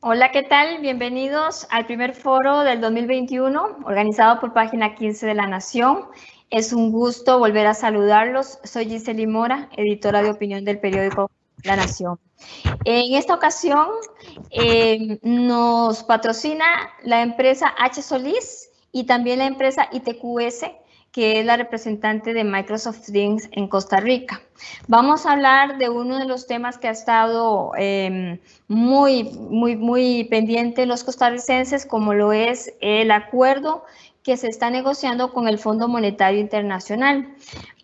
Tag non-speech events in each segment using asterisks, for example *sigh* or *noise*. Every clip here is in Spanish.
Hola, ¿qué tal? Bienvenidos al primer foro del 2021 organizado por Página 15 de La Nación. Es un gusto volver a saludarlos. Soy Giseli Mora, editora de opinión del periódico La Nación. En esta ocasión eh, nos patrocina la empresa H. Solís y también la empresa ITQS, que es la representante de Microsoft Teams en Costa Rica. Vamos a hablar de uno de los temas que ha estado em, muy, muy, muy pendiente los costarricenses, como lo es el acuerdo que se está negociando con el Fondo Monetario Internacional.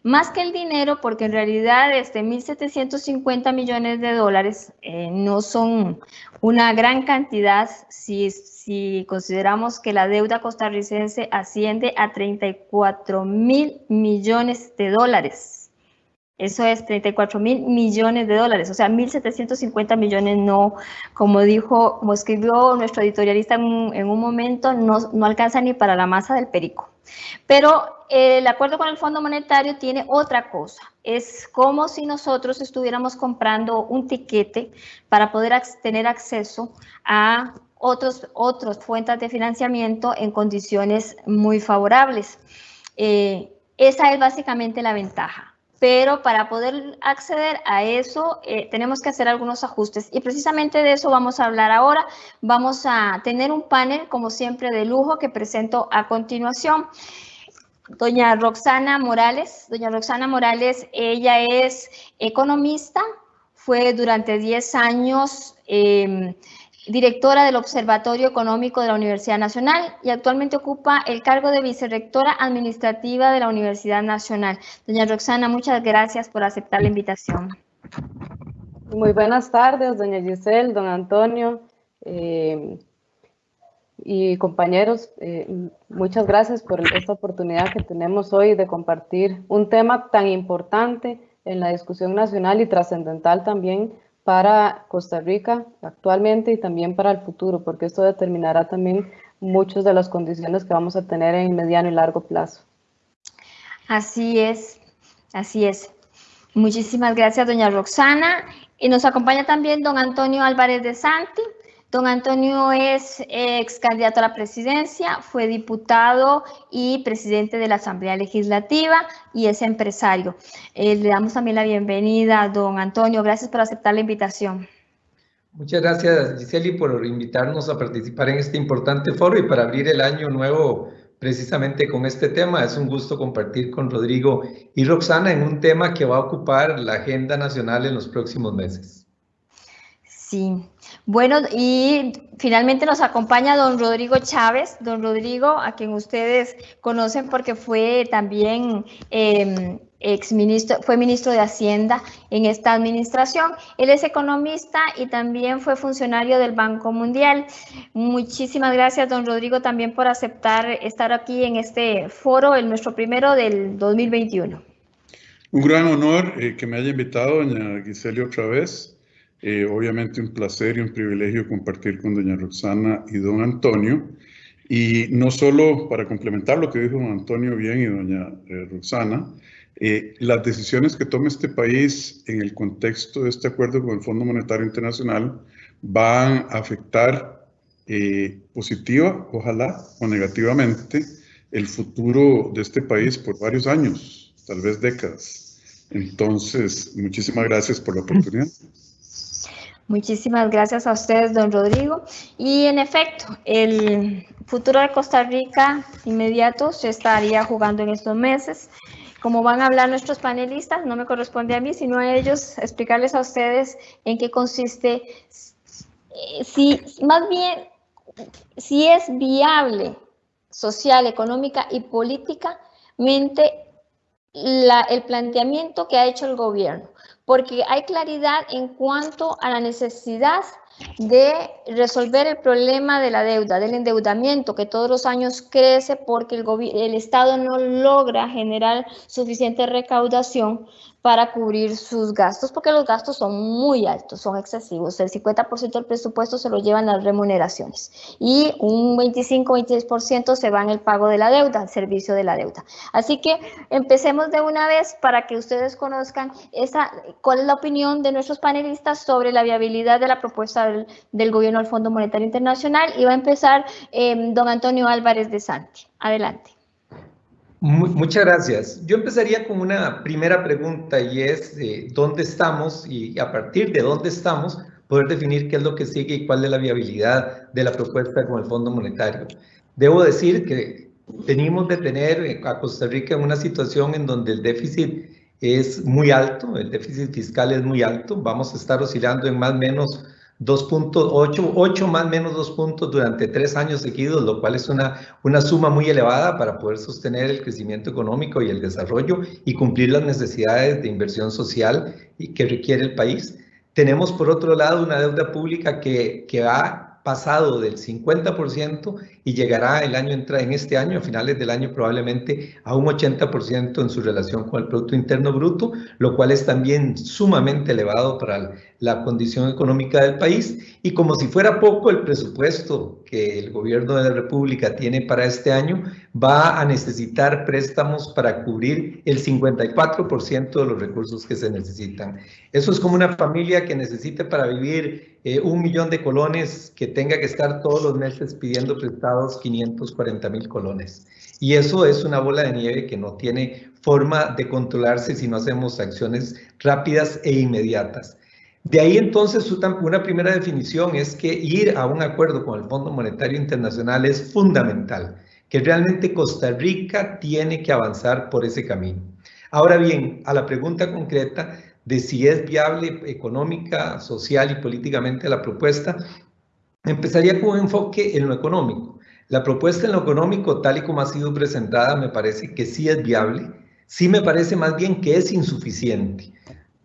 Más que el dinero, porque en realidad este 1.750 millones de dólares eh, no son una gran cantidad si, si consideramos que la deuda costarricense asciende a 34 mil millones de dólares. Eso es 34 mil millones de dólares, o sea, 1.750 millones no, como dijo, como escribió nuestro editorialista en, un momento, no, no alcanza ni para la masa del perico. Pero el acuerdo con el Fondo Monetario tiene otra cosa. Es como si nosotros estuviéramos comprando un tiquete para poder tener acceso a otros, otras fuentes de financiamiento en condiciones muy favorables. Eh, esa es básicamente la ventaja pero para poder acceder a eso eh, tenemos que hacer algunos ajustes y precisamente de eso vamos a hablar ahora. Vamos a tener un panel, como siempre, de lujo que presento a continuación. Doña Roxana Morales. Doña Roxana Morales, ella es economista, fue durante 10 años... Eh, directora del Observatorio Económico de la Universidad Nacional y actualmente ocupa el cargo de vicerrectora administrativa de la Universidad Nacional. Doña Roxana, muchas gracias por aceptar la invitación. Muy buenas tardes, doña Giselle, don Antonio eh, y compañeros. Eh, muchas gracias por esta oportunidad que tenemos hoy de compartir un tema tan importante en la discusión nacional y trascendental también para Costa Rica actualmente y también para el futuro, porque esto determinará también muchas de las condiciones que vamos a tener en mediano y largo plazo. Así es, así es. Muchísimas gracias, doña Roxana. Y nos acompaña también don Antonio Álvarez de Santi, Don Antonio es ex candidato a la presidencia, fue diputado y presidente de la Asamblea Legislativa y es empresario. Eh, le damos también la bienvenida don Antonio. Gracias por aceptar la invitación. Muchas gracias, Giseli, por invitarnos a participar en este importante foro y para abrir el año nuevo precisamente con este tema. Es un gusto compartir con Rodrigo y Roxana en un tema que va a ocupar la agenda nacional en los próximos meses. Sí, bueno, y finalmente nos acompaña don Rodrigo Chávez, don Rodrigo, a quien ustedes conocen porque fue también eh, ex ministro, fue ministro de Hacienda en esta administración. Él es economista y también fue funcionario del Banco Mundial. Muchísimas gracias, don Rodrigo, también por aceptar estar aquí en este foro, el nuestro primero del 2021. Un gran honor eh, que me haya invitado, doña Giseli, otra vez. Eh, obviamente un placer y un privilegio compartir con doña Roxana y don Antonio. Y no solo para complementar lo que dijo don Antonio bien y doña eh, Roxana, eh, las decisiones que tome este país en el contexto de este acuerdo con el Fondo Monetario Internacional van a afectar positiva, ojalá, o negativamente, el futuro de este país por varios años, tal vez décadas. Entonces, muchísimas gracias por la oportunidad. Muchísimas gracias a ustedes, don Rodrigo. Y en efecto, el futuro de Costa Rica inmediato se estaría jugando en estos meses. Como van a hablar nuestros panelistas, no me corresponde a mí, sino a ellos explicarles a ustedes en qué consiste, si más bien, si es viable social, económica y políticamente el planteamiento que ha hecho el gobierno porque hay claridad en cuanto a la necesidad de resolver el problema de la deuda, del endeudamiento que todos los años crece porque el, el Estado no logra generar suficiente recaudación para cubrir sus gastos, porque los gastos son muy altos, son excesivos. El 50% del presupuesto se lo llevan las remuneraciones y un 25-26% se va en el pago de la deuda, el servicio de la deuda. Así que empecemos de una vez para que ustedes conozcan esa, cuál es la opinión de nuestros panelistas sobre la viabilidad de la propuesta del, del gobierno del Fondo Monetario Internacional y va a empezar eh, don Antonio Álvarez de Santi. Adelante. Muchas gracias. Yo empezaría con una primera pregunta y es dónde estamos y a partir de dónde estamos poder definir qué es lo que sigue y cuál es la viabilidad de la propuesta con el Fondo Monetario. Debo decir que venimos de tener a Costa Rica en una situación en donde el déficit es muy alto, el déficit fiscal es muy alto, vamos a estar oscilando en más o menos 2.8, 8 más menos 2 puntos durante tres años seguidos, lo cual es una, una suma muy elevada para poder sostener el crecimiento económico y el desarrollo y cumplir las necesidades de inversión social que requiere el país. Tenemos por otro lado una deuda pública que, que ha pasado del 50% y llegará el año en este año, a finales del año probablemente a un 80% en su relación con el Producto Interno Bruto, lo cual es también sumamente elevado para la condición económica del país. Y como si fuera poco, el presupuesto que el gobierno de la República tiene para este año va a necesitar préstamos para cubrir el 54% de los recursos que se necesitan. Eso es como una familia que necesite para vivir eh, un millón de colones que tenga que estar todos los meses pidiendo prestados 540 mil colones. Y eso es una bola de nieve que no tiene forma de controlarse si no hacemos acciones rápidas e inmediatas. De ahí entonces una primera definición es que ir a un acuerdo con el Fondo Monetario Internacional es fundamental, que realmente Costa Rica tiene que avanzar por ese camino. Ahora bien, a la pregunta concreta de si es viable económica, social y políticamente la propuesta, empezaría con un enfoque en lo económico. La propuesta en lo económico, tal y como ha sido presentada, me parece que sí es viable, sí me parece más bien que es insuficiente.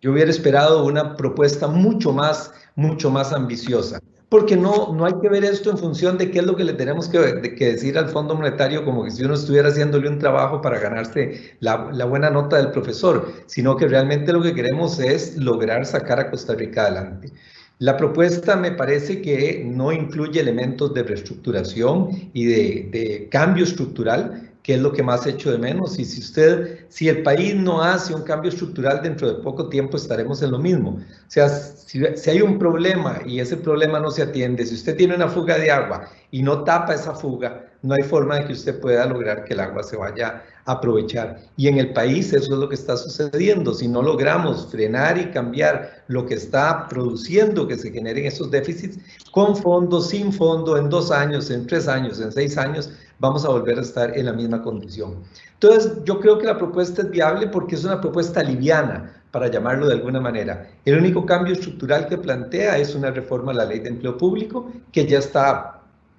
Yo hubiera esperado una propuesta mucho más, mucho más ambiciosa, porque no, no hay que ver esto en función de qué es lo que le tenemos que, decir al Fondo Monetario, como que si uno estuviera haciéndole un trabajo para ganarse la, la buena nota del profesor, sino que realmente lo que queremos es lograr sacar a Costa Rica adelante. La propuesta me parece que no incluye elementos de reestructuración y de, cambio estructural, que es lo que más hecho de menos. Y si usted, si el país no hace un cambio estructural dentro de poco tiempo, estaremos en lo mismo. O sea, si, si, hay un problema y ese problema no se atiende, si usted tiene una fuga de agua y no tapa esa fuga, no hay forma de que usted pueda lograr que el agua se vaya aprovechar. Y en el país eso es lo que está sucediendo. Si no logramos frenar y cambiar lo que está produciendo que se generen esos déficits, con fondo, sin fondo, en dos años, en tres años, en seis años, vamos a volver a estar en la misma condición. Entonces, yo creo que la propuesta es viable porque es una propuesta liviana, para llamarlo de alguna manera. El único cambio estructural que plantea es una reforma a la ley de empleo público, que ya está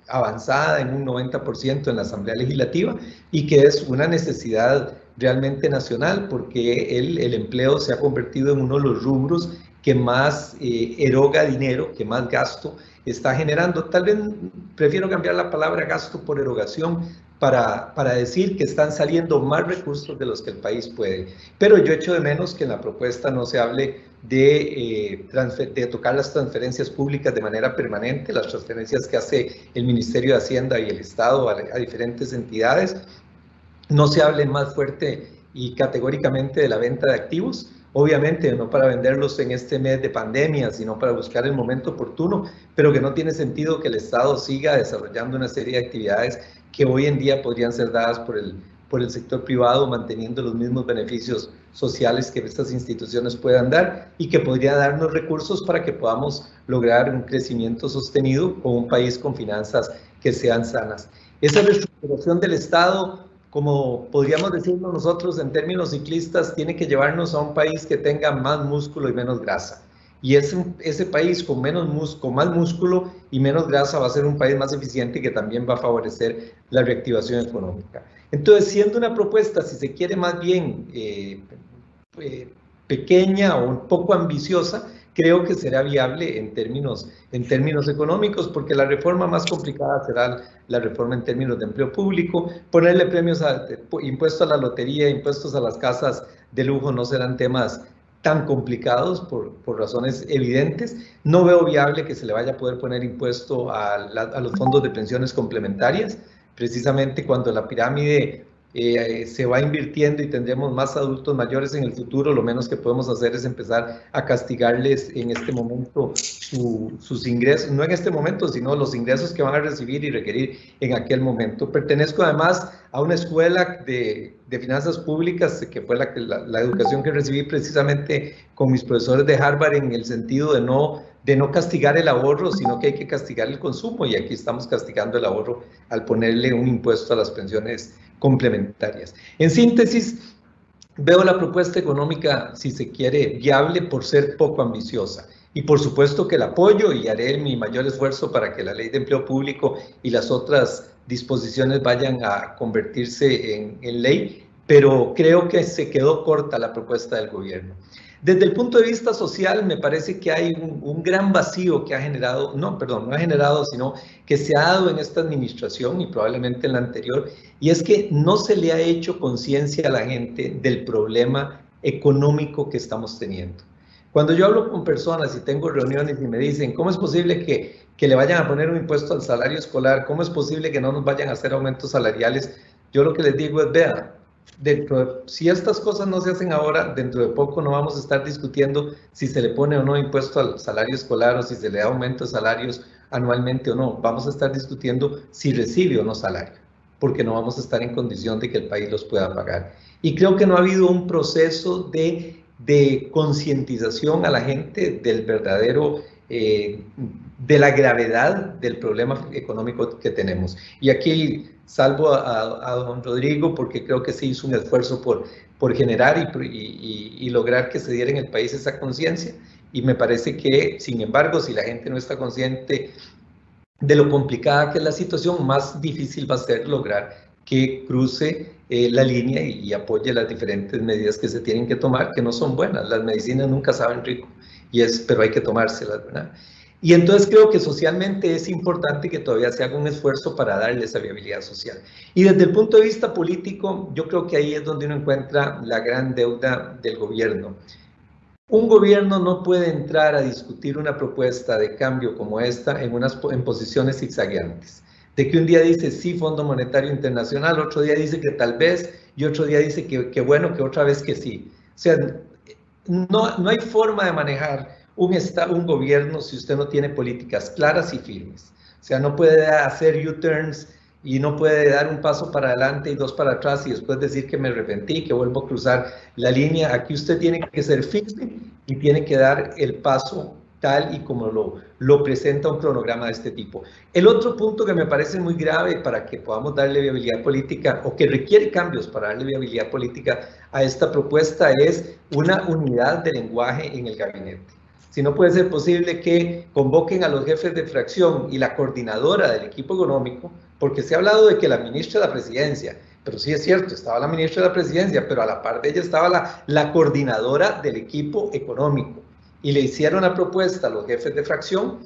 avanzada en un 90% en la Asamblea Legislativa y que es una necesidad realmente nacional porque el, el empleo se ha convertido en uno de los rubros que más eh, eroga dinero, que más gasto está generando. Tal vez prefiero cambiar la palabra gasto por erogación para, para decir que están saliendo más recursos de los que el país puede. Pero yo echo de menos que en la propuesta no se hable de, eh, tocar las transferencias públicas de manera permanente, las transferencias que hace el Ministerio de Hacienda y el Estado a diferentes entidades. No se hable más fuerte y categóricamente de la venta de activos, obviamente no para venderlos en este mes de pandemia, sino para buscar el momento oportuno, pero que no tiene sentido que el Estado siga desarrollando una serie de actividades que hoy en día podrían ser dadas por el, por el sector privado, manteniendo los mismos beneficios sociales que estas instituciones puedan dar y que podría darnos recursos para que podamos lograr un crecimiento sostenido con un país con finanzas que sean sanas. Esa reestructuración del Estado como podríamos decirlo nosotros en términos ciclistas, tiene que llevarnos a un país que tenga más músculo y menos grasa. Y ese, ese país con, menos con más músculo y menos grasa va a ser un país más eficiente que también va a favorecer la reactivación económica. Entonces, siendo una propuesta, si se quiere más bien eh, eh, pequeña o un poco ambiciosa, creo que será viable en términos, en términos económicos, porque la reforma más complicada será la reforma en términos de empleo público, ponerle premios a impuestos a la lotería, impuestos a las casas de lujo no serán temas tan complicados por, por, razones evidentes. No veo viable que se le vaya a poder poner impuesto a los fondos de pensiones complementarias, precisamente cuando la pirámide eh, se va invirtiendo y tendremos más adultos mayores en el futuro, lo menos que podemos hacer es empezar a castigarles en este momento sus ingresos, no en este momento, sino los ingresos que van a recibir y requerir en aquel momento. Pertenezco además a una escuela de, de finanzas públicas, que fue la, la, la educación que recibí precisamente con mis profesores de Harvard en el sentido de no de no castigar el ahorro, sino que hay que castigar el consumo y aquí estamos castigando el ahorro al ponerle un impuesto a las pensiones complementarias. En síntesis, veo la propuesta económica, si se quiere, viable por ser poco ambiciosa. Y por supuesto que la apoyo y haré mi mayor esfuerzo para que la ley de empleo público y las otras disposiciones vayan a convertirse en, ley, pero creo que se quedó corta la propuesta del gobierno. Desde el punto de vista social, me parece que hay un, gran vacío que ha generado, no, perdón, no ha generado, sino que se ha dado en esta administración y probablemente en la anterior, y es que no se le ha hecho conciencia a la gente del problema económico que estamos teniendo. Cuando yo hablo con personas y tengo reuniones y me dicen, ¿cómo es posible que, que le vayan a poner un impuesto al salario escolar? ¿Cómo es posible que no nos vayan a hacer aumentos salariales? Yo lo que les digo es, vean, si estas cosas no se hacen ahora, dentro de poco no vamos a estar discutiendo si se le pone o no impuesto al salario escolar o si se le da aumento de salarios anualmente o no. Vamos a estar discutiendo si recibe o no salario, porque no vamos a estar en condición de que el país los pueda pagar. Y creo que no ha habido un proceso de, de concientización a la gente del verdadero eh, de la gravedad del problema económico que tenemos. Y aquí salvo a, don Rodrigo porque creo que se hizo un esfuerzo por, por generar y, y, lograr que se diera en el país esa conciencia. Y me parece que, sin embargo, si la gente no está consciente de lo complicada que es la situación, más difícil va a ser lograr que cruce eh, la línea y, apoye las diferentes medidas que se tienen que tomar, que no son buenas. Las medicinas nunca saben rico, y es, pero hay que tomárselas, ¿verdad? Y entonces creo que socialmente es importante que todavía se haga un esfuerzo para darle esa viabilidad social. Y desde el punto de vista político, yo creo que ahí es donde uno encuentra la gran deuda del gobierno. Un gobierno no puede entrar a discutir una propuesta de cambio como esta en, unas, en posiciones zigzagueantes. De que un día dice sí, Fondo Monetario Internacional, otro día dice que tal vez, y otro día dice que, bueno, que otra vez que sí. O sea, no, no hay forma de manejar un, un gobierno si usted no tiene políticas claras y firmes. O sea, no puede hacer U-turns y no puede dar un paso para adelante y dos para atrás y después decir que me arrepentí, que vuelvo a cruzar la línea. Aquí usted tiene que ser firme y tiene que dar el paso tal y como lo, lo presenta un cronograma de este tipo. El otro punto que me parece muy grave para que podamos darle viabilidad política o que requiere cambios para darle viabilidad política a esta propuesta es una unidad de lenguaje en el gabinete si no puede ser posible que convoquen a los jefes de fracción y la coordinadora del equipo económico, porque se ha hablado de que la ministra de la presidencia, pero sí es cierto, estaba la ministra de la presidencia, pero a la par de ella estaba la, la coordinadora del equipo económico, y le hicieron una propuesta a los jefes de fracción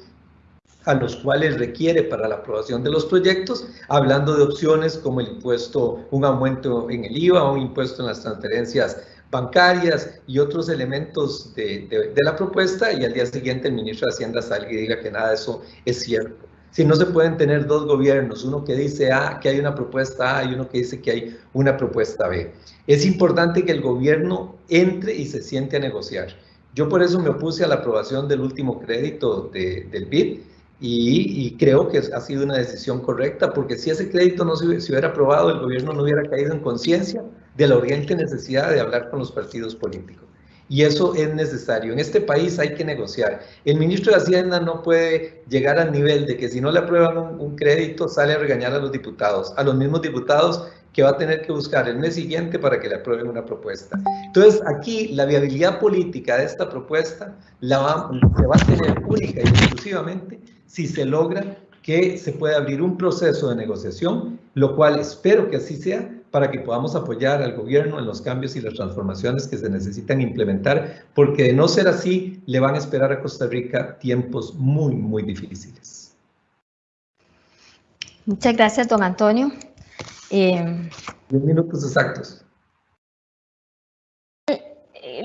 a los cuales requiere para la aprobación de los proyectos, hablando de opciones como el impuesto, un aumento en el IVA, un impuesto en las transferencias bancarias y otros elementos de, de, la propuesta y al día siguiente el ministro de Hacienda salga y diga que nada de eso es cierto. Si no se pueden tener dos gobiernos, uno que dice A, que hay una propuesta A y uno que dice que hay una propuesta B. Es importante que el gobierno entre y se siente a negociar. Yo por eso me opuse a la aprobación del último crédito de, del BID y, y, creo que ha sido una decisión correcta porque si ese crédito no se, se hubiera aprobado, el gobierno no hubiera caído en conciencia de la urgente necesidad de hablar con los partidos políticos. Y eso es necesario. En este país hay que negociar. El ministro de Hacienda no puede llegar al nivel de que si no le aprueban un, crédito sale a regañar a los diputados, a los mismos diputados que va a tener que buscar el mes siguiente para que le aprueben una propuesta. Entonces, aquí la viabilidad política de esta propuesta la se va a tener única y exclusivamente si se logra que se pueda abrir un proceso de negociación, lo cual espero que así sea, para que podamos apoyar al gobierno en los cambios y las transformaciones que se necesitan implementar, porque de no ser así, le van a esperar a Costa Rica tiempos muy, muy difíciles. Muchas gracias, don Antonio. Eh, Diez minutos exactos.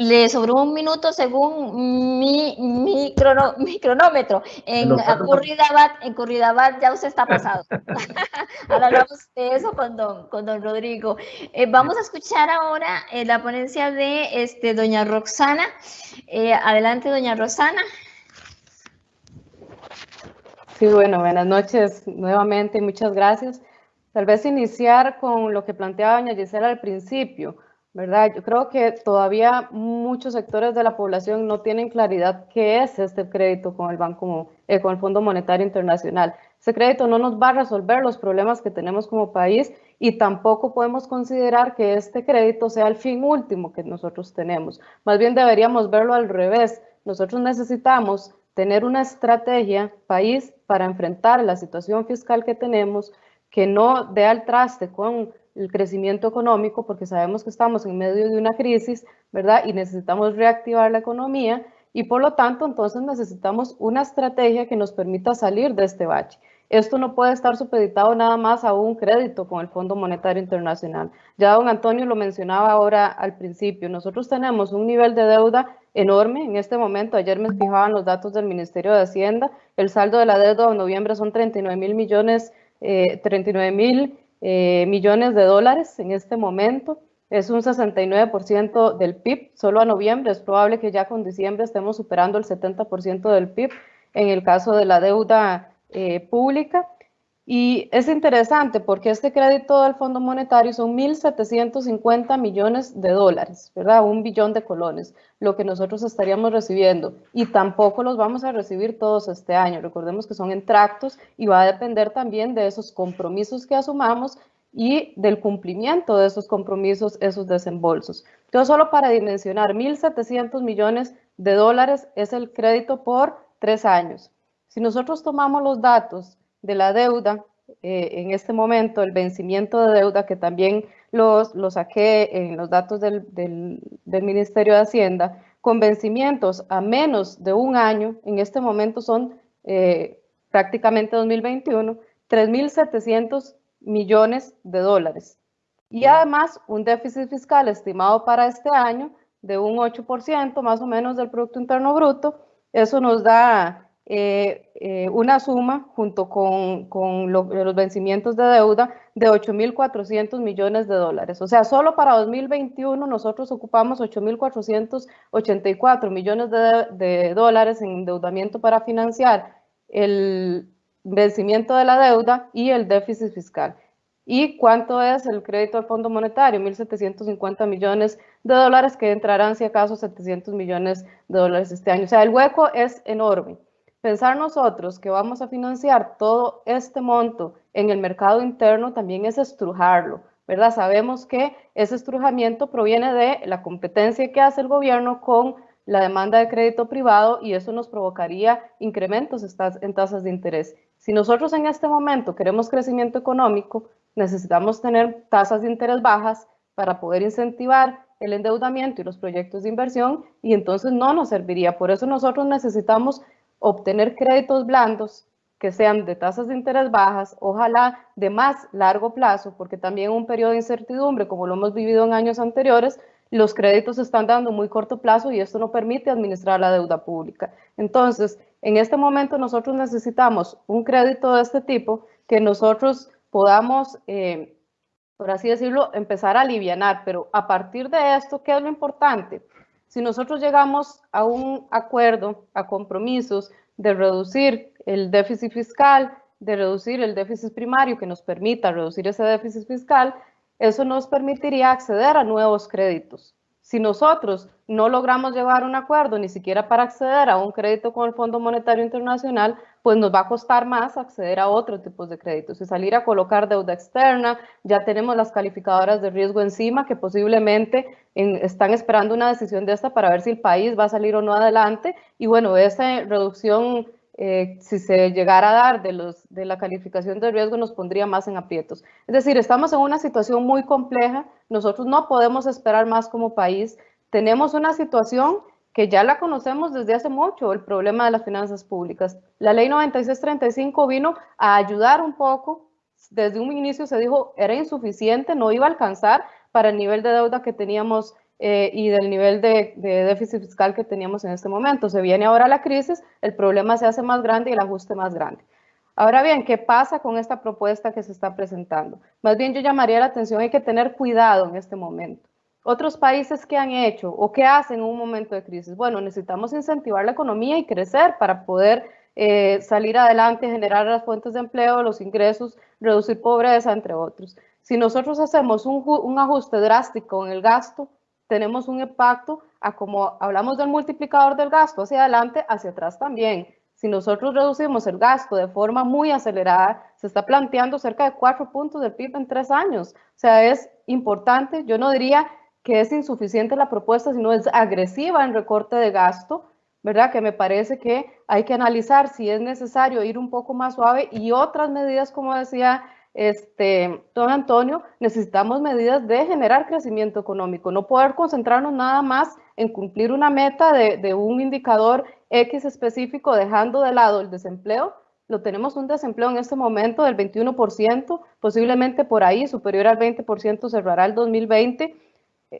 Le sobró un minuto según mi, mi, cronómetro. En Curridabat, en ya usted está pasado. *laughs* ahora hablamos de eso con don, con don Rodrigo. Eh, vamos a escuchar ahora eh, la ponencia de este, doña Roxana. Eh, adelante, doña Roxana. Sí, bueno, buenas noches nuevamente, muchas gracias. Tal vez iniciar con lo que planteaba doña Gisela al principio, ¿verdad? Yo creo que todavía muchos sectores de la población no tienen claridad qué es este crédito con el Banco, eh, con el Fondo Monetario Internacional. Ese crédito no nos va a resolver los problemas que tenemos como país y tampoco podemos considerar que este crédito sea el fin último que nosotros tenemos. Más bien deberíamos verlo al revés. Nosotros necesitamos tener una estrategia país para enfrentar la situación fiscal que tenemos, que no dé al traste con el crecimiento económico, porque sabemos que estamos en medio de una crisis, ¿verdad? Y necesitamos reactivar la economía y por lo tanto entonces necesitamos una estrategia que nos permita salir de este bache. Esto no puede estar supeditado nada más a un crédito con el Fondo Monetario Internacional. Ya don Antonio lo mencionaba ahora al principio. Nosotros tenemos un nivel de deuda enorme en este momento. Ayer me fijaban los datos del Ministerio de Hacienda. El saldo de la deuda en noviembre son 39 mil millones, 39 eh, mil eh, millones de dólares en este momento. Es un 69% del PIB solo a noviembre. Es probable que ya con diciembre estemos superando el 70% del PIB en el caso de la deuda eh, pública. Y es interesante porque este crédito del Fondo Monetario son 1.750 millones de dólares, ¿verdad? Un billón de colones, lo que nosotros estaríamos recibiendo. Y tampoco los vamos a recibir todos este año. Recordemos que son en tractos y va a depender también de esos compromisos que asumamos y del cumplimiento de esos compromisos, esos desembolsos. Entonces, solo para dimensionar, 1.700 millones de dólares es el crédito por tres años. Si nosotros tomamos los datos de la deuda, eh, en este momento el vencimiento de deuda, que también los, lo saqué en los datos del, del, Ministerio de Hacienda, con vencimientos a menos de un año, en este momento son eh, prácticamente 2021, 3.700 millones de dólares. Y además un déficit fiscal estimado para este año de un 8% más o menos del Producto Interno Bruto. Eso nos da eh, eh, una suma junto con, los vencimientos de deuda de 8.400 millones de dólares. O sea, solo para 2021 nosotros ocupamos 8.484 millones de, de dólares en endeudamiento para financiar el vencimiento de la deuda y el déficit fiscal. ¿Y cuánto es el crédito al Fondo Monetario? 1.750 millones de dólares que entrarán, si acaso, 700 millones de dólares este año. O sea, el hueco es enorme. Pensar nosotros que vamos a financiar todo este monto en el mercado interno también es estrujarlo, ¿verdad? Sabemos que ese estrujamiento proviene de la competencia que hace el gobierno con la demanda de crédito privado y eso nos provocaría incrementos en tasas de interés. Si nosotros en este momento queremos crecimiento económico, necesitamos tener tasas de interés bajas para poder incentivar el endeudamiento y los proyectos de inversión y entonces no nos serviría. Por eso nosotros necesitamos obtener créditos blandos que sean de tasas de interés bajas, ojalá de más largo plazo, porque también un periodo de incertidumbre, como lo hemos vivido en años anteriores, los créditos están dando muy corto plazo y esto no permite administrar la deuda pública. Entonces, en este momento nosotros necesitamos un crédito de este tipo que nosotros podamos, eh, por así decirlo, empezar a aliviar, pero a partir de esto, ¿qué es lo importante? Si nosotros llegamos a un acuerdo, a compromisos de reducir el déficit fiscal, de reducir el déficit primario que nos permita reducir ese déficit fiscal, eso nos permitiría acceder a nuevos créditos. Si nosotros no logramos llevar un acuerdo ni siquiera para acceder a un crédito con el Fondo Monetario Internacional, pues nos va a costar más acceder a otros tipos de créditos y salir a colocar deuda externa. Ya tenemos las calificadoras de riesgo encima que posiblemente están esperando una decisión de esta para ver si el país va a salir o no adelante. Y bueno, esa reducción eh, si se llegara a dar de, los, de la calificación de riesgo, nos pondría más en aprietos. Es decir, estamos en una situación muy compleja, nosotros no podemos esperar más como país, tenemos una situación que ya la conocemos desde hace mucho, el problema de las finanzas públicas. La ley 9635 vino a ayudar un poco, desde un inicio se dijo era insuficiente, no iba a alcanzar para el nivel de deuda que teníamos eh, y del nivel de, de, déficit fiscal que teníamos en este momento. Se viene ahora la crisis, el problema se hace más grande y el ajuste más grande. Ahora bien, ¿qué pasa con esta propuesta que se está presentando? Más bien yo llamaría la atención, hay que tener cuidado en este momento. Otros países que han hecho o que hacen en un momento de crisis, bueno, necesitamos incentivar la economía y crecer para poder eh, salir adelante, generar las fuentes de empleo, los ingresos, reducir pobreza, entre otros. Si nosotros hacemos un, un ajuste drástico en el gasto, tenemos un impacto a como hablamos del multiplicador del gasto hacia adelante, hacia atrás también. Si nosotros reducimos el gasto de forma muy acelerada, se está planteando cerca de cuatro puntos del PIB en tres años. O sea, es importante. Yo no diría que es insuficiente la propuesta, sino es agresiva en recorte de gasto, ¿verdad? Que me parece que hay que analizar si es necesario ir un poco más suave y otras medidas, como decía este, don Antonio, necesitamos medidas de generar crecimiento económico, no poder concentrarnos nada más en cumplir una meta de, de un indicador X específico, dejando de lado el desempleo. Lo tenemos un desempleo en este momento del 21%, posiblemente por ahí, superior al 20% cerrará el 2020.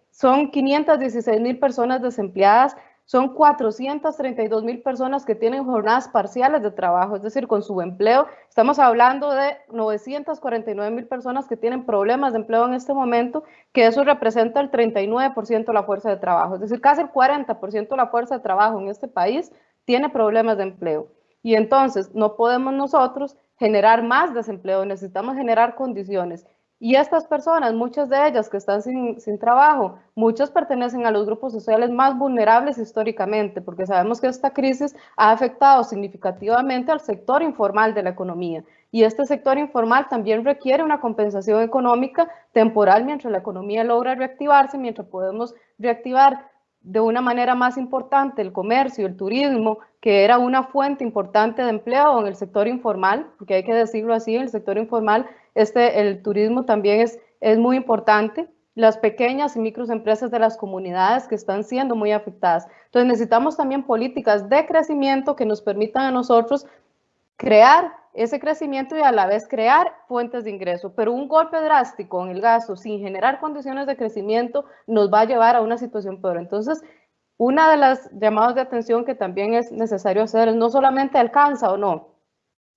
Son 516 mil personas desempleadas, son 432 mil personas que tienen jornadas parciales de trabajo, es decir, con su empleo. Estamos hablando de 949 mil personas que tienen problemas de empleo en este momento, que eso representa el 39% de la fuerza de trabajo, es decir, casi el 40% de la fuerza de trabajo en este país tiene problemas de empleo. Y entonces no podemos nosotros generar más desempleo, necesitamos generar condiciones. Y estas personas, muchas de ellas que están sin, sin, trabajo, muchas pertenecen a los grupos sociales más vulnerables históricamente, porque sabemos que esta crisis ha afectado significativamente al sector informal de la economía. Y este sector informal también requiere una compensación económica temporal mientras la economía logra reactivarse, mientras podemos reactivar de una manera más importante el comercio, el turismo, que era una fuente importante de empleo en el sector informal, porque hay que decirlo así, el sector informal, este, el turismo también es, es muy importante, las pequeñas y microempresas de las comunidades que están siendo muy afectadas. Entonces necesitamos también políticas de crecimiento que nos permitan a nosotros crear ese crecimiento y a la vez crear fuentes de ingreso. Pero un golpe drástico en el gasto sin generar condiciones de crecimiento nos va a llevar a una situación peor. Entonces, una de las llamadas de atención que también es necesario hacer es no solamente alcanza o no,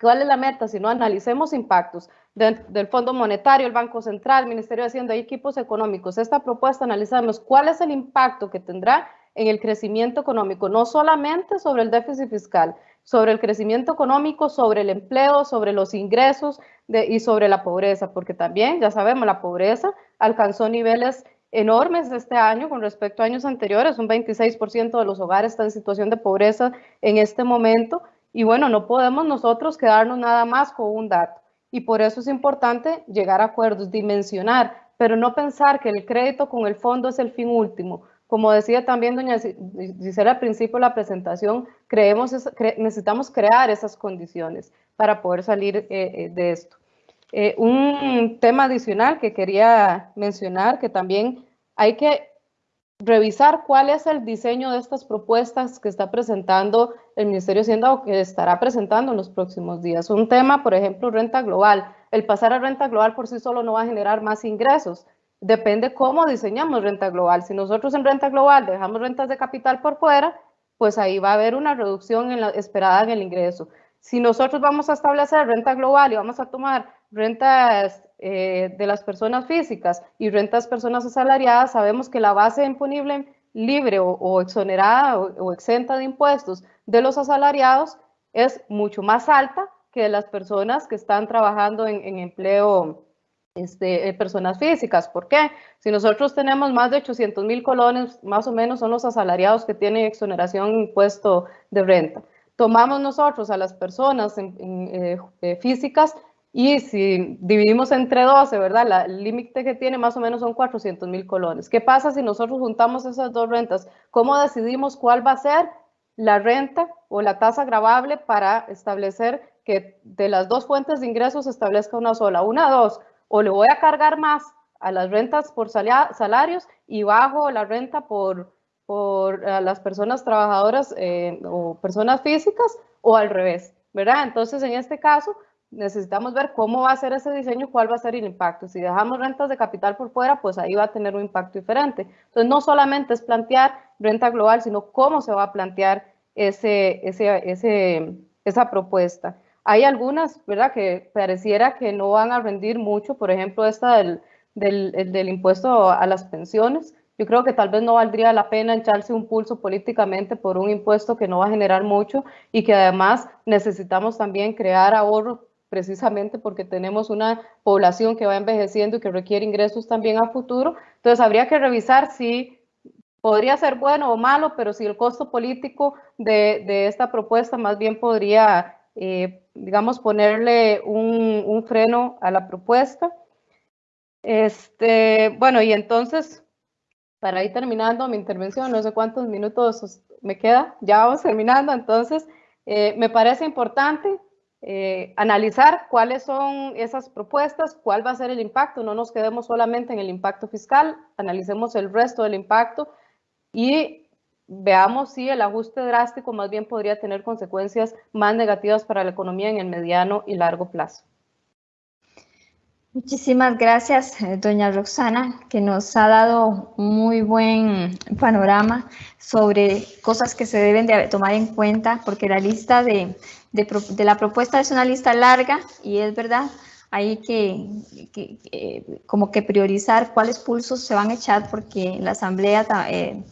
cuál es la meta, sino analicemos impactos del Fondo Monetario, el Banco Central, el Ministerio de Hacienda y equipos económicos. Esta propuesta analizamos cuál es el impacto que tendrá en el crecimiento económico, no solamente sobre el déficit fiscal, sobre el crecimiento económico, sobre el empleo, sobre los ingresos de, y sobre la pobreza, porque también, ya sabemos, la pobreza alcanzó niveles enormes este año con respecto a años anteriores, un 26% de los hogares están en situación de pobreza en este momento, y bueno, no podemos nosotros quedarnos nada más con un dato, y por eso es importante llegar a acuerdos, dimensionar, pero no pensar que el crédito con el fondo es el fin último, como decía también doña Gisela al principio de la presentación, creemos, necesitamos crear esas condiciones para poder salir eh, eh, de esto. Eh, un tema adicional que quería mencionar, que también hay que revisar cuál es el diseño de estas propuestas que está presentando el Ministerio de Hacienda o que estará presentando en los próximos días. Un tema, por ejemplo, renta global. El pasar a renta global por sí solo no va a generar más ingresos, depende cómo diseñamos renta global. Si nosotros en renta global dejamos rentas de capital por fuera, pues ahí va a haber una reducción en la, esperada en el ingreso. Si nosotros vamos a establecer renta global y vamos a tomar rentas eh, de las personas físicas y rentas personas asalariadas, sabemos que la base imponible libre o, exonerada o, exenta de impuestos de los asalariados es mucho más alta que de las personas que están trabajando en, en empleo este, eh, personas físicas. ¿Por qué? Si nosotros tenemos más de 800 mil colones, más o menos son los asalariados que tienen exoneración impuesto de renta. Tomamos nosotros a las personas eh, eh, físicas y si dividimos entre 12, ¿verdad? el límite que tiene más o menos son 400 mil colones. ¿Qué pasa si nosotros juntamos esas dos rentas? ¿Cómo decidimos cuál va a ser la renta o la tasa gravable para establecer que de las dos fuentes de ingresos se establezca una sola? Una, dos, o le voy a cargar más a las rentas por salarios y bajo la renta por, por las personas trabajadoras eh, o personas físicas o al revés, ¿verdad? Entonces, en este caso, necesitamos ver cómo va a ser ese diseño, cuál va a ser el impacto. Si dejamos rentas de capital por fuera, pues ahí va a tener un impacto diferente. Entonces, no solamente es plantear renta global, sino cómo se va a plantear ese, ese, ese, esa propuesta. Hay algunas, ¿verdad?, que pareciera que no van a rendir mucho, por ejemplo, esta del, del, del impuesto a las pensiones. Yo creo que tal vez no valdría la pena echarse un pulso políticamente por un impuesto que no va a generar mucho y que además necesitamos también crear ahorros precisamente porque tenemos una población que va envejeciendo y que requiere ingresos también a futuro. Entonces habría que revisar si podría ser bueno o malo, pero si el costo político de, esta propuesta más bien podría, eh, digamos, ponerle un, freno a la propuesta. Este, bueno, y entonces, para ir terminando mi intervención, no sé cuántos minutos me queda, ya vamos terminando, entonces, eh, me parece importante eh, analizar cuáles son esas propuestas, cuál va a ser el impacto, no nos quedemos solamente en el impacto fiscal, analicemos el resto del impacto y veamos si el ajuste drástico más bien podría tener consecuencias más negativas para la economía en el mediano y largo plazo. Muchísimas gracias, eh, doña Roxana, que nos ha dado muy buen panorama sobre cosas que se deben de tomar en cuenta, porque la lista de, de, la propuesta es una lista larga y es verdad, hay que, que, como que priorizar cuáles pulsos se van a echar, porque la Asamblea... Eh,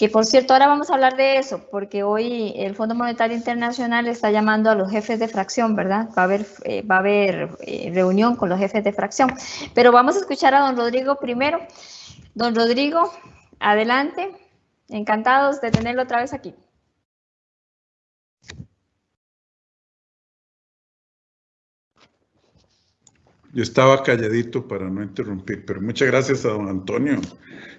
que por cierto, ahora vamos a hablar de eso, porque hoy el Fondo Monetario Internacional está llamando a los jefes de fracción, ¿verdad? Va a haber, eh, va a haber eh, reunión con los jefes de fracción. Pero vamos a escuchar a don Rodrigo primero. Don Rodrigo, adelante. Encantados de tenerlo otra vez aquí. Yo estaba calladito para no interrumpir, pero muchas gracias a don Antonio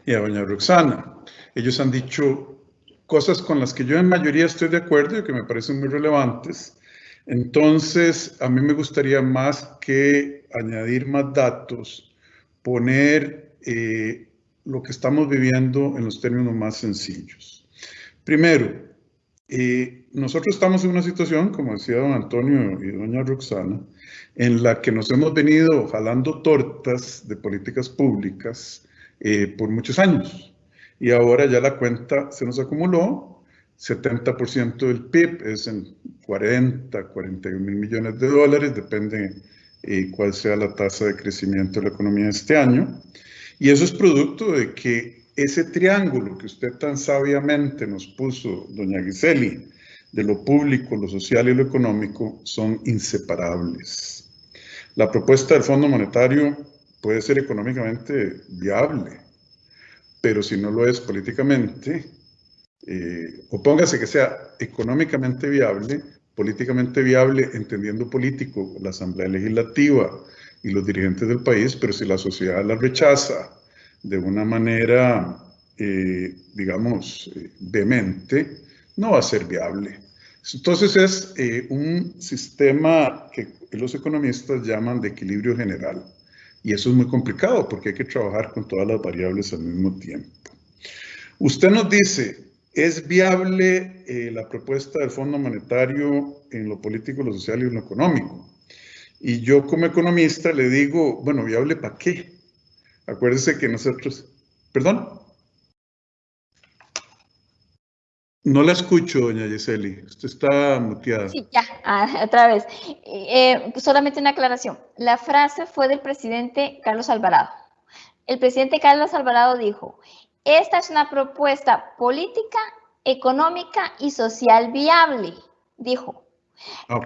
y a doña Roxana. Ellos han dicho cosas con las que yo en mayoría estoy de acuerdo y que me parecen muy relevantes. Entonces, a mí me gustaría más que añadir más datos, poner eh, lo que estamos viviendo en los términos más sencillos. Primero, eh, nosotros estamos en una situación, como decía don Antonio y doña Roxana, en la que nos hemos venido jalando tortas de políticas públicas eh, por muchos años y ahora ya la cuenta se nos acumuló, 70% del PIB es en 40, 41 mil millones de dólares, depende eh, cuál sea la tasa de crecimiento de la economía este año. Y eso es producto de que ese triángulo que usted tan sabiamente nos puso, doña Giseli, de lo público, lo social y lo económico, son inseparables. La propuesta del Fondo Monetario puede ser económicamente viable, pero si no lo es políticamente, eh, o póngase que sea económicamente viable, políticamente viable, entendiendo político, la Asamblea Legislativa y los dirigentes del país, pero si la sociedad la rechaza de una manera, eh, digamos, eh, vehemente, no va a ser viable. Entonces es un sistema que los economistas llaman de equilibrio general. Y eso es muy complicado porque hay que trabajar con todas las variables al mismo tiempo. Usted nos dice, ¿es viable eh, la propuesta del Fondo Monetario en lo político, lo social y lo económico? Y yo como economista le digo, bueno, ¿viable para qué? Acuérdese que nosotros, perdón. No la escucho, doña Yeseli. Usted está muteada. Sí, ya, ah, *laughs* otra vez. Eh, solamente una aclaración. La frase fue del presidente Carlos Alvarado. El presidente Carlos Alvarado dijo, esta es una propuesta política, económica y social viable, dijo. Ah,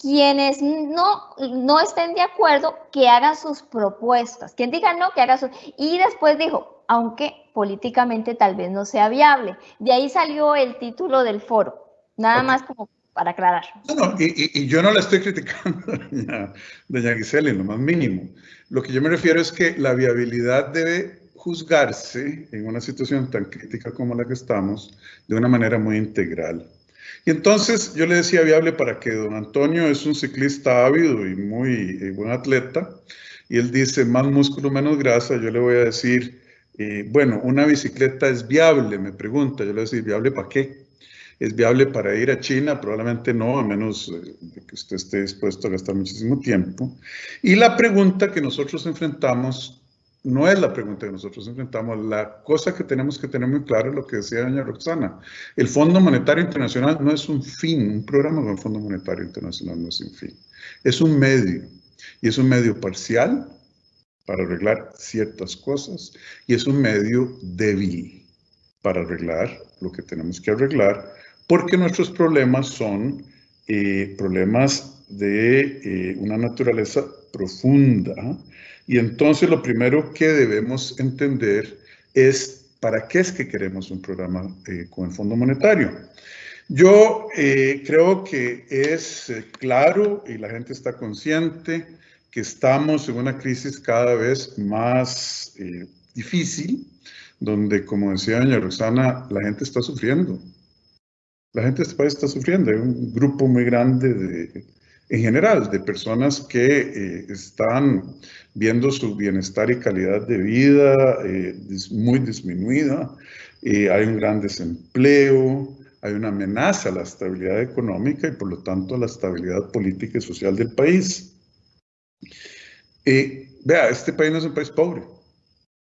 quienes no, no estén de acuerdo, que hagan sus propuestas. Quien diga no, que haga sus... Y después dijo, aunque políticamente tal vez no sea viable. De ahí salió el título del foro, nada más como para aclarar. No, y, yo no la estoy criticando, *laughs* doña, doña Gisela, en lo más mínimo. Lo que yo me refiero es que la viabilidad debe juzgarse en una situación tan crítica como la que estamos de una manera muy integral. Y entonces yo le decía viable para que don Antonio es un ciclista ávido y muy eh, buen atleta, y él dice más músculo, menos grasa, yo le voy a decir bueno, una bicicleta es viable, me pregunta, yo le voy ¿viable para qué? ¿Es viable para ir a China? Probablemente no, a menos eh, que usted esté dispuesto a gastar muchísimo tiempo. Y la pregunta que nosotros enfrentamos no es la pregunta que nosotros enfrentamos. La cosa que tenemos que tener muy claro es lo que decía doña Roxana. El Fondo Monetario Internacional no es un fin, un programa con el Fondo Monetario Internacional no es un fin, es un medio. Y es un medio parcial para arreglar ciertas cosas y es un medio débil para arreglar lo que tenemos que arreglar porque nuestros problemas son eh, problemas de eh, una naturaleza profunda y entonces lo primero que debemos entender es para qué es que queremos un programa eh, con el Fondo Monetario. Yo creo que es claro y la gente está consciente que estamos en una crisis cada vez más eh, difícil, donde, como decía doña Roxana, la gente está sufriendo. La gente de este país está sufriendo. Hay un grupo muy grande de, en general, de personas que eh, están viendo su bienestar y calidad de vida eh, muy disminuida. hay un gran desempleo, hay una amenaza a la estabilidad económica y por lo tanto a la estabilidad política y social del país. Y vea, este país no es un país pobre.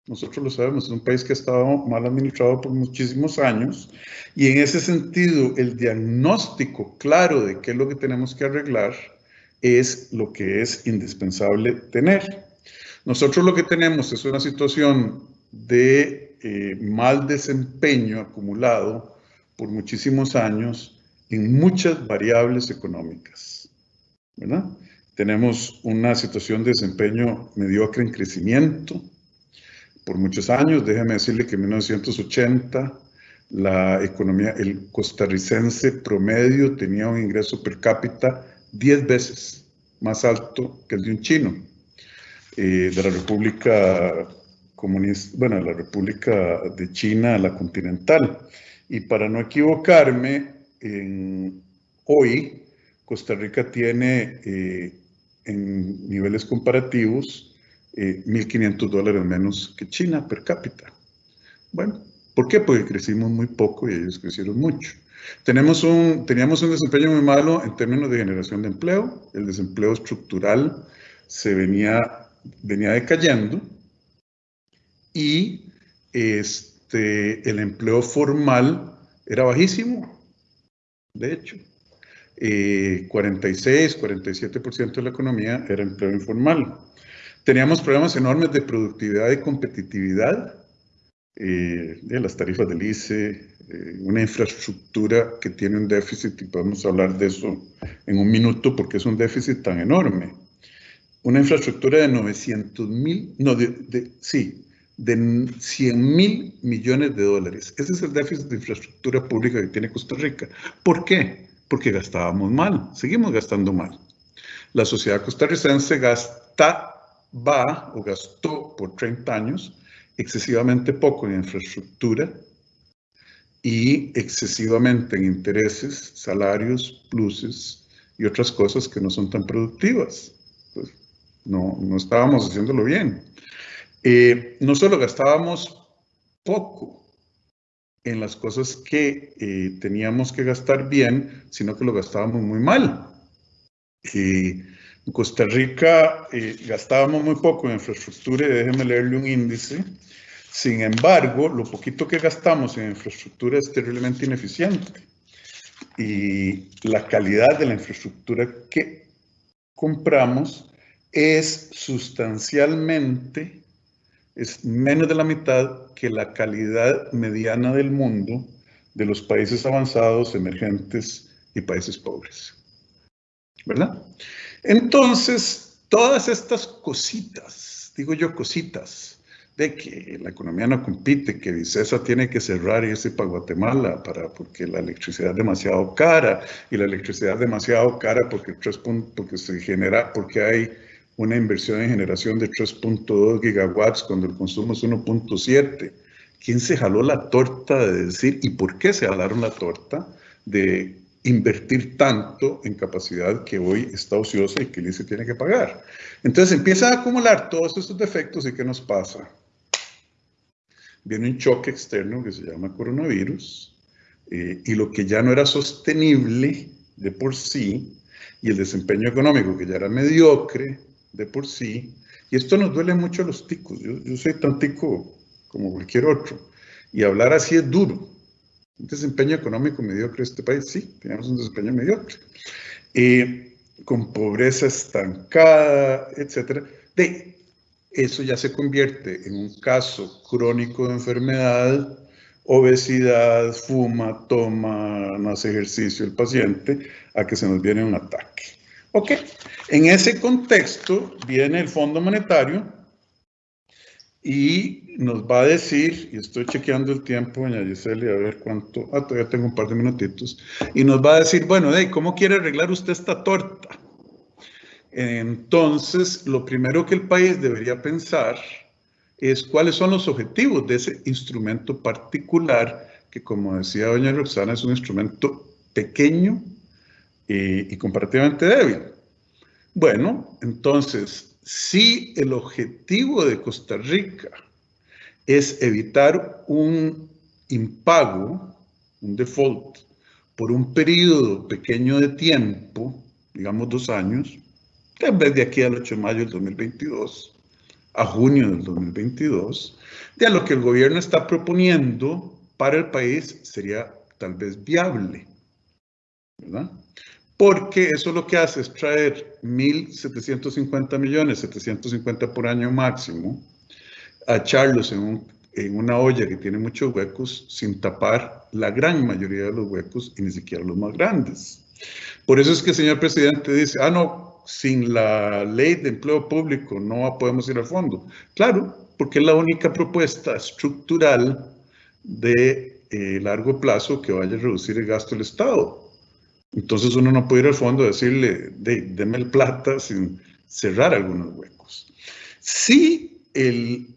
Nosotros lo sabemos, es un país que ha estado mal administrado por muchísimos años y en ese sentido el diagnóstico claro de qué es lo que tenemos que arreglar es lo que es indispensable tener. Nosotros lo que tenemos es una situación de eh, mal desempeño acumulado por muchísimos años en muchas variables económicas. ¿verdad? Tenemos una situación de desempeño mediocre en crecimiento por muchos años. Déjeme decirle que en 1980 la economía, el costarricense promedio tenía un ingreso per cápita 10 veces más alto que el de un chino eh, de la República Comunista, bueno, la República de China, la continental. Y para no equivocarme, hoy Costa Rica tiene eh, en niveles comparativos, 1.500 eh, dólares menos que China per cápita. Bueno, ¿por qué? Porque crecimos muy poco y ellos crecieron mucho. Tenemos un, teníamos un desempeño muy malo en términos de generación de empleo. El desempleo estructural se venía, venía decayendo y este, el empleo formal era bajísimo, de hecho. 46, 47% de la economía era empleo informal. Teníamos problemas enormes de productividad y competitividad, eh, de las tarifas del ICE, eh, una infraestructura que tiene un déficit, y podemos hablar de eso en un minuto porque es un déficit tan enorme. Una infraestructura de 900 mil, no, de, sí, de 100 mil millones de dólares. Ese es el déficit de infraestructura pública que tiene Costa Rica. ¿Por qué? Porque gastábamos mal, seguimos gastando mal. La sociedad costarricense gastaba o gastó por 30 años excesivamente poco en infraestructura y excesivamente en intereses, salarios, pluses y otras cosas que no son tan productivas. Pues, no, no estábamos haciéndolo bien. Eh, no solo gastábamos poco, en las cosas que eh, teníamos que gastar bien, sino que lo gastábamos muy mal. en Costa Rica eh, gastábamos muy poco en infraestructura y déjeme leerle un índice. Sin embargo, lo poquito que gastamos en infraestructura es terriblemente ineficiente. Y la calidad de la infraestructura que compramos es sustancialmente es menos de la mitad que la calidad mediana del mundo de los países avanzados, emergentes y países pobres. ¿Verdad? Entonces, todas estas cositas, digo yo cositas, de que la economía no compite, que Vicesa tiene que cerrar y irse para Guatemala para, porque la electricidad es demasiado cara y la electricidad es demasiado cara porque, porque se genera, porque hay una inversión en generación de 3.2 gigawatts cuando el consumo es 1.7. ¿Quién se jaló la torta de decir y por qué se jalaron la torta de invertir tanto en capacidad que hoy está ociosa y que el ICE tiene que pagar? Entonces empiezan a acumular todos estos defectos y ¿qué nos pasa? Viene un choque externo que se llama coronavirus, eh, y lo que ya no era sostenible de por sí, y el desempeño económico que ya era mediocre de por sí, y esto nos duele mucho a los ticos, yo, yo soy tan tico como cualquier otro, y hablar así es duro. Un desempeño económico mediocre en este país, sí, tenemos un desempeño mediocre. Con pobreza estancada, etcétera. De, eso ya se convierte en un caso crónico de enfermedad, obesidad, fuma, toma, no hace ejercicio el paciente, a que se nos viene un ataque. Ok, en ese contexto viene el Fondo Monetario y nos va a decir, y estoy chequeando el tiempo, doña Giselle, a ver cuánto, ah, todavía tengo un par de minutitos, y nos va a decir, bueno, hey, ¿cómo quiere arreglar usted esta torta? Entonces, lo primero que el país debería pensar es cuáles son los objetivos de ese instrumento particular, que como decía doña Roxana, es un instrumento pequeño y, comparativamente débil. Bueno, entonces, si el objetivo de Costa Rica es evitar un impago, un default, por un periodo pequeño de tiempo, digamos dos años, tal vez de aquí al 8 de mayo del 2022 a junio del 2022, de lo que el gobierno está proponiendo para el país sería tal vez viable, ¿verdad? Porque eso lo que hace es traer 1.750 millones, 750 por año máximo, a echarlos en, en una olla que tiene muchos huecos sin tapar la gran mayoría de los huecos y ni siquiera los más grandes. Por eso es que el señor presidente dice, ah, no, sin la ley de empleo público no podemos ir al fondo. Claro, porque es la única propuesta estructural de eh, largo plazo que vaya a reducir el gasto del Estado. Entonces uno no puede ir al fondo y decirle, de, deme el plata sin cerrar algunos huecos. Si el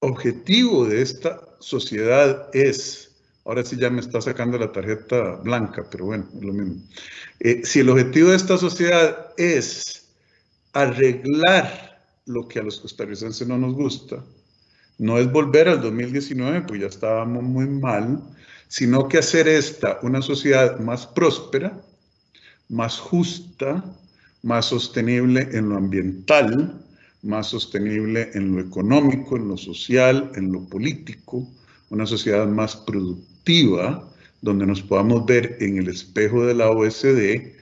objetivo de esta sociedad es Ahora sí ya me está sacando la tarjeta blanca, pero bueno, es lo mismo. Eh, si el objetivo de esta sociedad es arreglar lo que a los costarricenses no nos gusta, no es volver al 2019, pues ya estábamos muy mal, sino que hacer esta una sociedad más próspera, más justa, más sostenible en lo ambiental, más sostenible en lo económico, en lo social, en lo político, una sociedad más productiva, donde nos podamos ver en el espejo de la OSD,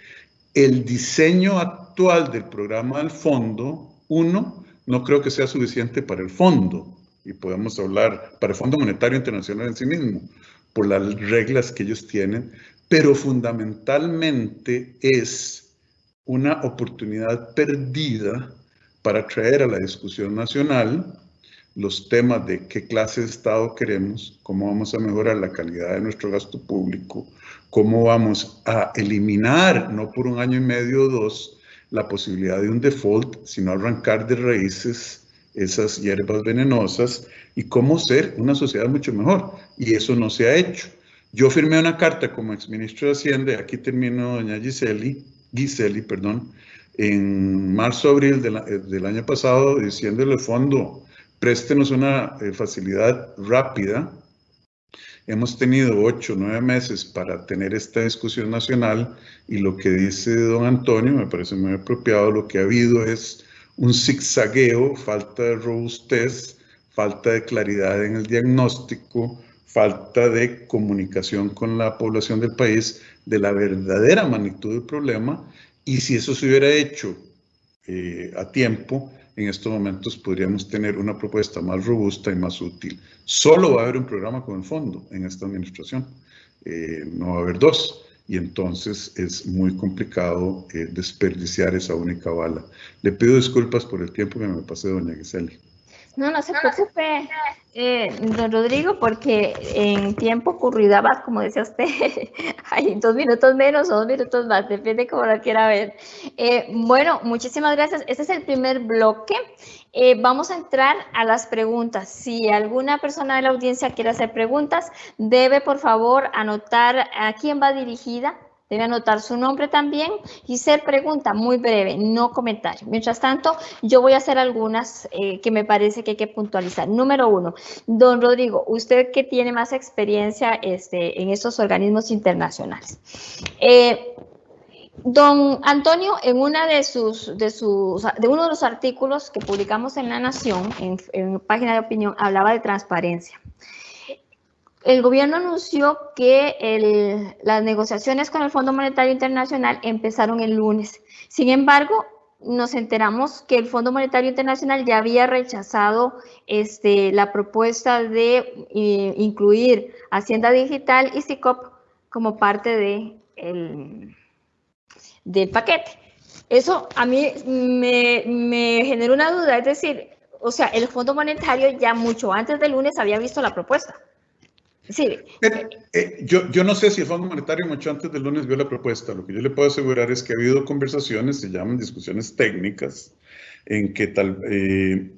el diseño actual del programa del fondo, uno, no creo que sea suficiente para el fondo, y podemos hablar para el Fondo Monetario Internacional en sí mismo, por las reglas que ellos tienen, pero fundamentalmente es una oportunidad perdida para traer a la discusión nacional los temas de qué clase de Estado queremos, cómo vamos a mejorar la calidad de nuestro gasto público, cómo vamos a eliminar, no por un año y medio o dos, la posibilidad de un default, sino arrancar de raíces esas hierbas venenosas y cómo ser una sociedad mucho mejor. Y eso no se ha hecho. Yo firmé una carta como exministro de Hacienda, aquí termino, doña Giseli, Giseli, perdón, en marzo-abril del año pasado, diciéndole fondo, préstenos una eh, facilidad rápida. Hemos tenido ocho, nueve meses para tener esta discusión nacional y lo que dice don Antonio me parece muy apropiado. Lo que ha habido es un zigzagueo, falta de robustez, falta de claridad en el diagnóstico, falta de comunicación con la población del país de la verdadera magnitud del problema. Y si eso se hubiera hecho eh, a tiempo, en estos momentos podríamos tener una propuesta más robusta y más útil. Solo va a haber un programa con el fondo en esta administración, eh, no va a haber dos, y entonces es muy complicado eh, desperdiciar esa única bala. Le pido disculpas por el tiempo que me pasé, doña Gisela. No, no se preocupe, eh, don Rodrigo, porque en tiempo va, como decía usted, *laughs* hay dos minutos menos o dos minutos más, depende cómo lo quiera ver. Eh, bueno, muchísimas gracias. Este es el primer bloque. Eh, vamos a entrar a las preguntas. Si alguna persona de la audiencia quiere hacer preguntas, debe por favor anotar a quién va dirigida Debe anotar su nombre también. y ser pregunta, muy breve, no comentario. Mientras tanto, yo voy a hacer algunas eh, que me parece que hay que puntualizar. Número uno, don Rodrigo, usted que tiene más experiencia este, en estos organismos internacionales. Eh, don Antonio, en una de sus, de sus, de uno de los artículos que publicamos en La Nación, en, en página de opinión, hablaba de transparencia el gobierno anunció que las negociaciones con el Fondo Monetario Internacional empezaron el lunes. Sin embargo, nos enteramos que el Fondo Monetario Internacional ya había rechazado este, la propuesta de eh, incluir Hacienda Digital y SICOP como parte de del paquete. Eso a mí me, me generó una duda, es decir, o sea, el Fondo Monetario ya mucho antes del lunes había visto la propuesta. Sí. Eh, yo, yo no sé si el Fondo Monetario mucho antes del lunes vio la propuesta. Lo que yo le puedo asegurar es que ha habido conversaciones, se llaman discusiones técnicas, en que tal, eh,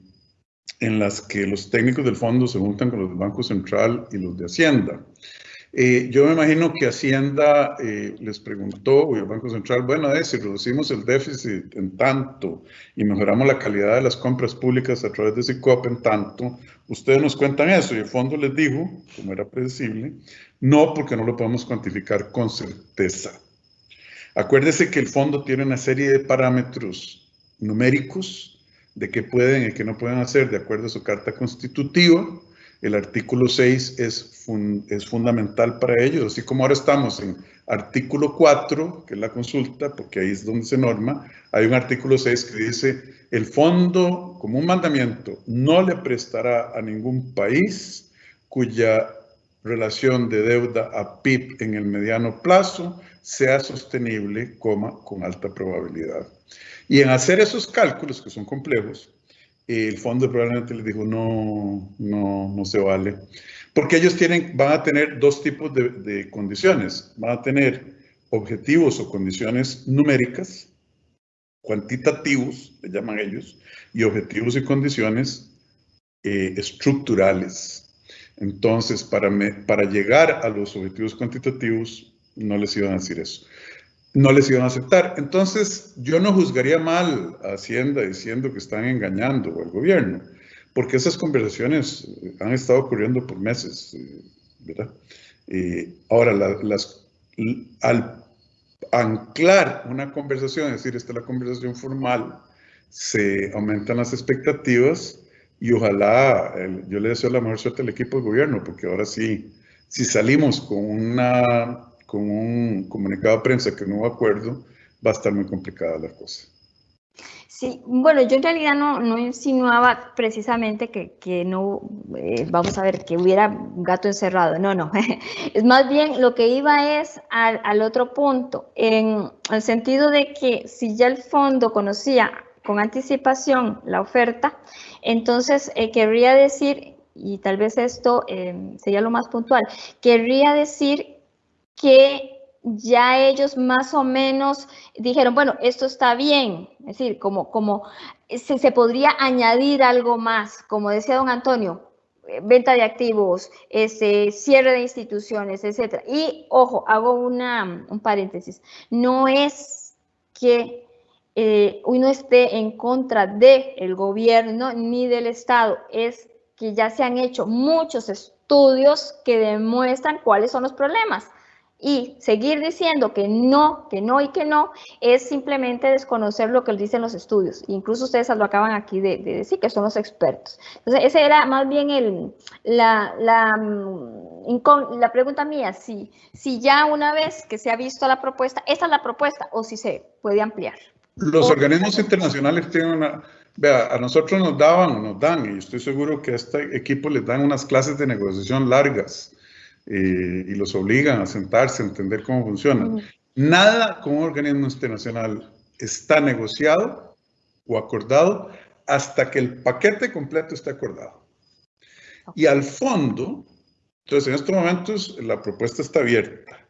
en las que los técnicos del fondo se juntan con los del Banco Central y los de Hacienda. Eh, yo me imagino que Hacienda eh, les preguntó, o el Banco Central, bueno, si reducimos el déficit en tanto y mejoramos la calidad de las compras públicas a través de SICOP en tanto, ustedes nos cuentan eso. Y el fondo les dijo, como era predecible, no, porque no lo podemos cuantificar con certeza. Acuérdese que el fondo tiene una serie de parámetros numéricos de qué pueden y qué no pueden hacer de acuerdo a su carta constitutiva el artículo 6 es, fundamental para ellos, así como ahora estamos en artículo 4, que es la consulta, porque ahí es donde se norma, hay un artículo 6 que dice, el fondo, como un mandamiento, no le prestará a ningún país cuya relación de deuda a PIB en el mediano plazo sea sostenible, coma, con alta probabilidad. Y en hacer esos cálculos, que son complejos, el fondo probablemente les dijo, no, no, no se vale. Porque ellos tienen, van a tener dos tipos de, condiciones. Van a tener objetivos o condiciones numéricas, cuantitativos, le llaman ellos, y objetivos y condiciones eh, estructurales. Entonces, para, para llegar a los objetivos cuantitativos, no les iban a decir eso no les iban a aceptar. Entonces, yo no juzgaría mal a Hacienda diciendo que están engañando al gobierno, porque esas conversaciones han estado ocurriendo por meses, eh, ¿verdad? ahora, las, al anclar una conversación, es decir, esta es la conversación formal, se aumentan las expectativas y ojalá, yo le deseo la mejor suerte al equipo de gobierno, porque ahora sí, si salimos con una con un comunicado de prensa que no hubo acuerdo, va a estar muy complicada la cosa. Sí, bueno, yo en realidad no, no insinuaba precisamente que, que no, eh, vamos a ver, que hubiera un gato encerrado, no, no, *laughs* es más bien lo que iba es al, al, otro punto, en el sentido de que si ya el fondo conocía con anticipación la oferta, entonces eh, querría decir, y tal vez esto eh, sería lo más puntual, querría decir que ya ellos más o menos dijeron, bueno, esto está bien, es decir, como, como se, se podría añadir algo más, como decía don Antonio, eh, venta de activos, ese, cierre de instituciones, etc. Y ojo, hago una, un paréntesis, no es que eh, uno esté en contra del gobierno ni del Estado, es que ya se han hecho muchos estudios que demuestran cuáles son los problemas y seguir diciendo que no, que no y que no, es simplemente desconocer lo que dicen los estudios. Incluso ustedes lo acaban aquí de, decir, que son los expertos. Entonces, esa era más bien el, la, la, mm, la pregunta mía, si, si ya una vez que se ha visto la propuesta, esta es la propuesta o si se puede ampliar. Los organismos internacionales tienen una... Vea, a nosotros nos daban, nos dan, y estoy seguro que a este equipo les dan unas clases de negociación largas eh, y los obligan a sentarse, a entender cómo funciona. Nada con un organismo internacional está negociado o acordado hasta que el paquete completo esté acordado. Y al fondo, entonces en estos momentos la propuesta está abierta.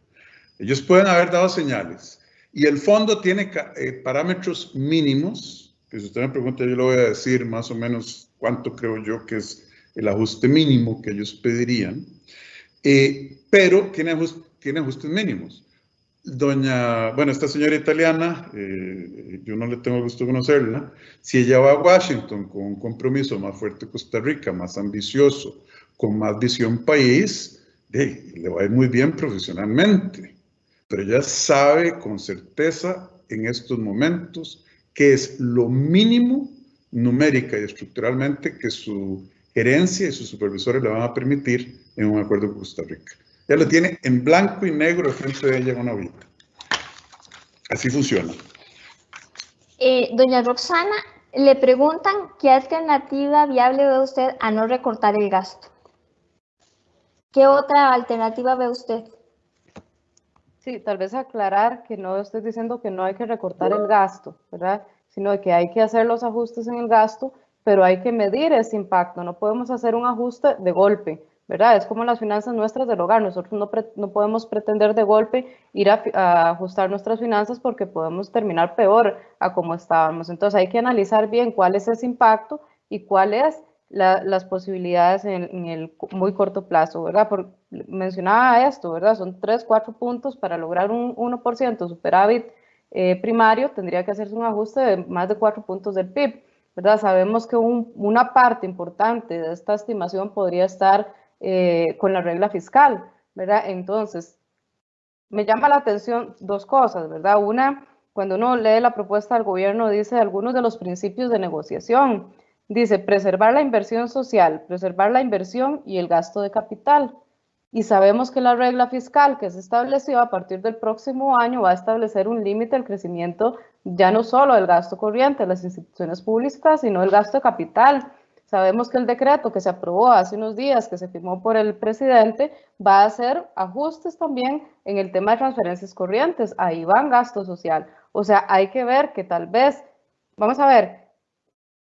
Ellos pueden haber dado señales. Y el fondo tiene eh, parámetros mínimos, que si usted me pregunta yo le voy a decir más o menos cuánto creo yo que es el ajuste mínimo que ellos pedirían. Eh, pero tiene, tiene ajustes mínimos. doña, bueno, esta señora italiana, eh, yo no le tengo gusto conocerla, si ella va a Washington con un compromiso más fuerte Costa Rica, más ambicioso, con más visión país, le va a ir muy bien profesionalmente. Pero ella sabe con certeza en estos momentos que es lo mínimo numérica y estructuralmente que su gerencia y sus supervisores le van a permitir en un acuerdo con Costa Rica. Ya lo tiene en blanco y negro frente de ella en una hojita. Así funciona. Eh, doña Roxana, le preguntan qué alternativa viable ve usted a no recortar el gasto. ¿Qué otra alternativa ve usted? Sí, tal vez aclarar que no estoy diciendo que no hay que recortar el gasto, ¿verdad? Sino que hay que hacer los ajustes en el gasto, pero hay que medir ese impacto. No podemos hacer un ajuste de golpe. ¿verdad? Es como las finanzas nuestras del hogar. Nosotros no, no podemos pretender de golpe ir a, ajustar nuestras finanzas porque podemos terminar peor a como estábamos. Entonces hay que analizar bien cuál es ese impacto y cuáles las posibilidades en, el muy corto plazo, ¿verdad? Por, mencionaba esto, ¿verdad? Son 3, 4 puntos para lograr un 1% superávit eh, primario, tendría que hacerse un ajuste de más de 4 puntos del PIB, ¿verdad? Sabemos que una parte importante de esta estimación podría estar eh, con la regla fiscal, ¿verdad? Entonces, me llama la atención dos cosas, ¿verdad? Una, cuando uno lee la propuesta del gobierno, dice algunos de los principios de negociación. Dice preservar la inversión social, preservar la inversión y el gasto de capital. Y sabemos que la regla fiscal que se estableció a partir del próximo año va a establecer un límite al crecimiento ya no solo del gasto corriente de las instituciones públicas, sino el gasto de capital. Sabemos que el decreto que se aprobó hace unos días, que se firmó por el presidente, va a hacer ajustes también en el tema de transferencias corrientes. Ahí van gasto social. O sea, hay que ver que tal vez, vamos a ver,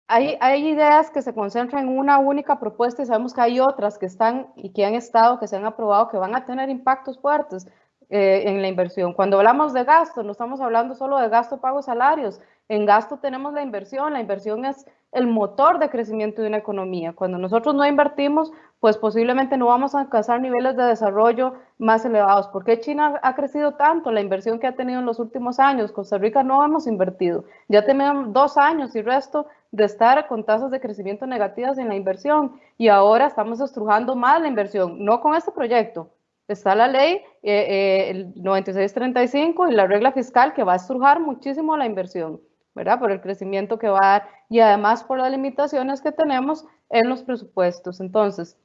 hay, hay, ideas que se concentran en una única propuesta y sabemos que hay otras que están y que han estado, que se han aprobado, que van a tener impactos fuertes eh, en la inversión. Cuando hablamos de gasto, no estamos hablando solo de gasto, pago, salarios. En gasto tenemos la inversión. La inversión es el motor de crecimiento de una economía. Cuando nosotros no invertimos, pues posiblemente no vamos a alcanzar niveles de desarrollo más elevados. ¿Por qué China ha crecido tanto? La inversión que ha tenido en los últimos años. Costa Rica no hemos invertido. Ya tenemos dos años y resto de estar con tasas de crecimiento negativas en la inversión y ahora estamos estrujando más la inversión, no con este proyecto. Está la ley eh, eh, el 9635 y la regla fiscal que va a estrujar muchísimo la inversión. ¿verdad? Por el crecimiento que va a dar y además por las limitaciones que tenemos en los presupuestos. Entonces,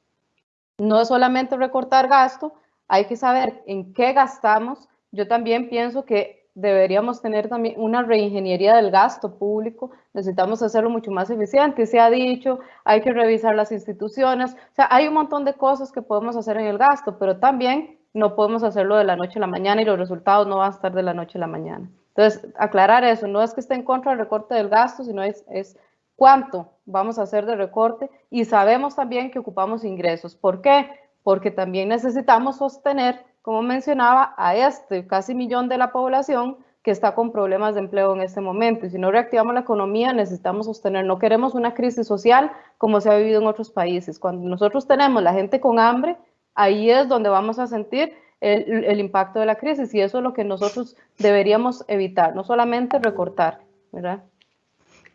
no es solamente recortar gasto, hay que saber en qué gastamos. Yo también pienso que deberíamos tener también una reingeniería del gasto público, necesitamos hacerlo mucho más eficiente, se ha dicho, hay que revisar las instituciones, o sea, hay un montón de cosas que podemos hacer en el gasto, pero también no podemos hacerlo de la noche a la mañana y los resultados no van a estar de la noche a la mañana. Entonces, aclarar eso, no es que esté en contra del recorte del gasto, sino es, es cuánto vamos a hacer de recorte y sabemos también que ocupamos ingresos. ¿Por qué? Porque también necesitamos sostener, como mencionaba, a este casi millón de la población que está con problemas de empleo en este momento. Y si no reactivamos la economía, necesitamos sostener. No queremos una crisis social como se ha vivido en otros países. Cuando nosotros tenemos la gente con hambre, ahí es donde vamos a sentir el, impacto de la crisis y eso es lo que nosotros deberíamos evitar, no solamente recortar, ¿verdad?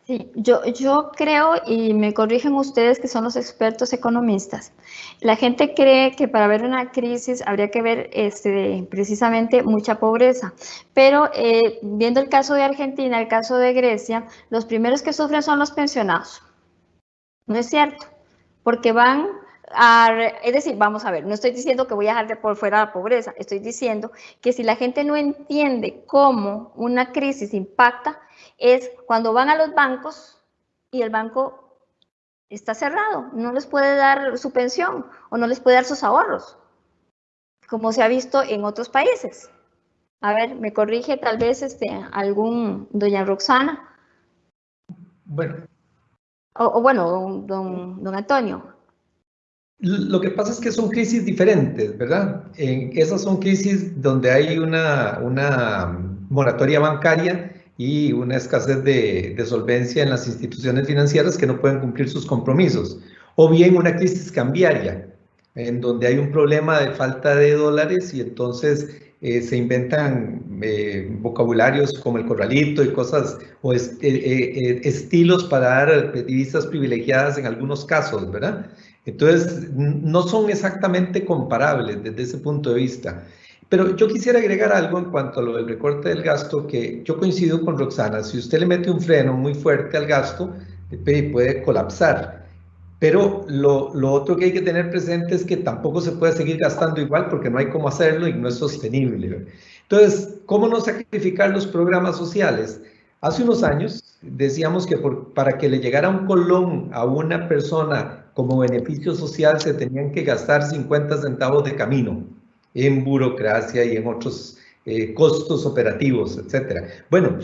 Sí, yo, yo creo, y me corrigen ustedes que son los expertos economistas, la gente cree que para ver una crisis habría que ver este, precisamente mucha pobreza, pero eh, viendo el caso de Argentina, el caso de Grecia, los primeros que sufren son los pensionados. No es cierto, porque van es decir, vamos a ver, no estoy diciendo que voy a dejar de por fuera la pobreza, estoy diciendo que si la gente no entiende cómo una crisis impacta, es cuando van a los bancos y el banco está cerrado, no les puede dar su pensión o no les puede dar sus ahorros, como se ha visto en otros países. A ver, me corrige tal vez este, algún doña Roxana. Bueno. O, bueno, don, don Antonio. Lo que pasa es que son crisis diferentes, ¿verdad? En esas son crisis donde hay una, una moratoria bancaria y una escasez de, solvencia en las instituciones financieras que no pueden cumplir sus compromisos. O bien una crisis cambiaria, en donde hay un problema de falta de dólares y entonces eh, se inventan eh, vocabularios como el corralito y cosas o eh, estilos para dar divisas privilegiadas en algunos casos, ¿verdad? Entonces, no son exactamente comparables desde ese punto de vista. Pero yo quisiera agregar algo en cuanto a lo del recorte del gasto, que yo coincido con Roxana, si usted le mete un freno muy fuerte al gasto, puede colapsar. Pero lo, otro que hay que tener presente es que tampoco se puede seguir gastando igual porque no hay cómo hacerlo y no es sostenible. Entonces, ¿cómo no sacrificar los programas sociales? Hace unos años decíamos que para que le llegara un colón a una persona como beneficio social se tenían que gastar 50 centavos de camino en burocracia y en otros eh, costos operativos, etc. Bueno,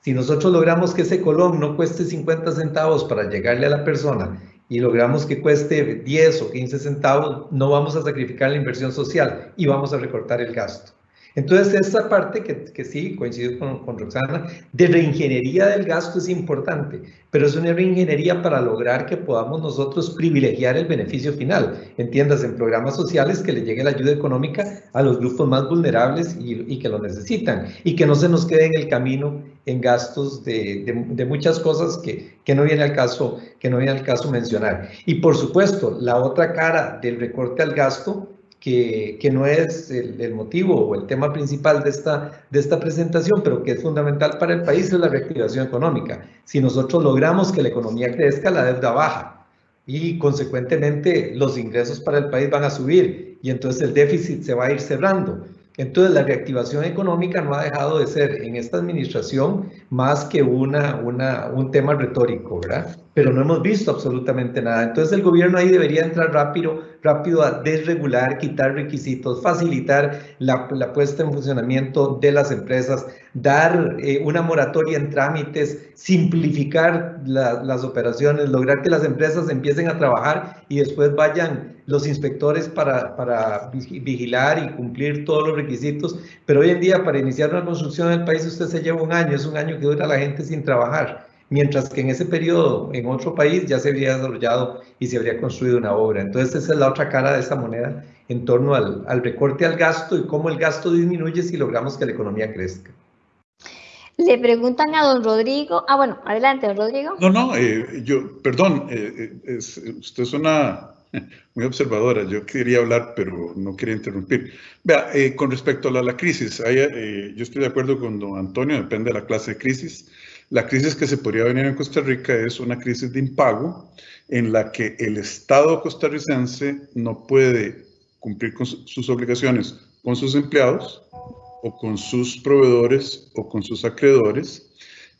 si nosotros logramos que ese colón no cueste 50 centavos para llegarle a la persona y logramos que cueste 10 o 15 centavos, no vamos a sacrificar la inversión social y vamos a recortar el gasto. Entonces, esta parte que, sí, coincido con, Roxana, de reingeniería del gasto es importante, pero es una reingeniería para lograr que podamos nosotros privilegiar el beneficio final. Entiendas, en programas sociales que le llegue la ayuda económica a los grupos más vulnerables y, que lo necesitan, y que no se nos quede en el camino en gastos de, muchas cosas que, que, no viene al caso, que no viene al caso mencionar. Y por supuesto, la otra cara del recorte al gasto que, no es el, el, motivo o el tema principal de esta, de esta presentación, pero que es fundamental para el país, es la reactivación económica. Si nosotros logramos que la economía crezca, la deuda baja y consecuentemente los ingresos para el país van a subir y entonces el déficit se va a ir cerrando. Entonces, la reactivación económica no ha dejado de ser en esta administración más que una, una, un tema retórico, ¿verdad? Pero no hemos visto absolutamente nada. Entonces, el gobierno ahí debería entrar rápido, rápido a desregular, quitar requisitos, facilitar la, la puesta en funcionamiento de las empresas, dar eh, una moratoria en trámites, simplificar la, las operaciones, lograr que las empresas empiecen a trabajar y después vayan los inspectores para, para vigilar y cumplir todos los requisitos. Pero hoy en día, para iniciar una construcción en el país, usted se lleva un año, es un año que dura la gente sin trabajar mientras que en ese periodo en otro país ya se habría desarrollado y se habría construido una obra. Entonces esa es la otra cara de esta moneda en torno al, al recorte al gasto y cómo el gasto disminuye si logramos que la economía crezca. Le preguntan a don Rodrigo. Ah, bueno, adelante, don Rodrigo. No, no, eh, yo, perdón, eh, es, usted es una *laughs* muy observadora. Yo quería hablar, pero no quería interrumpir. Vea, eh, con respecto a la, la crisis, hay, yo estoy de acuerdo con don Antonio, depende de la clase de crisis. La crisis que se podría venir en Costa Rica es una crisis de impago en la que el Estado costarricense no puede cumplir con sus obligaciones con sus empleados o con sus proveedores o con sus acreedores.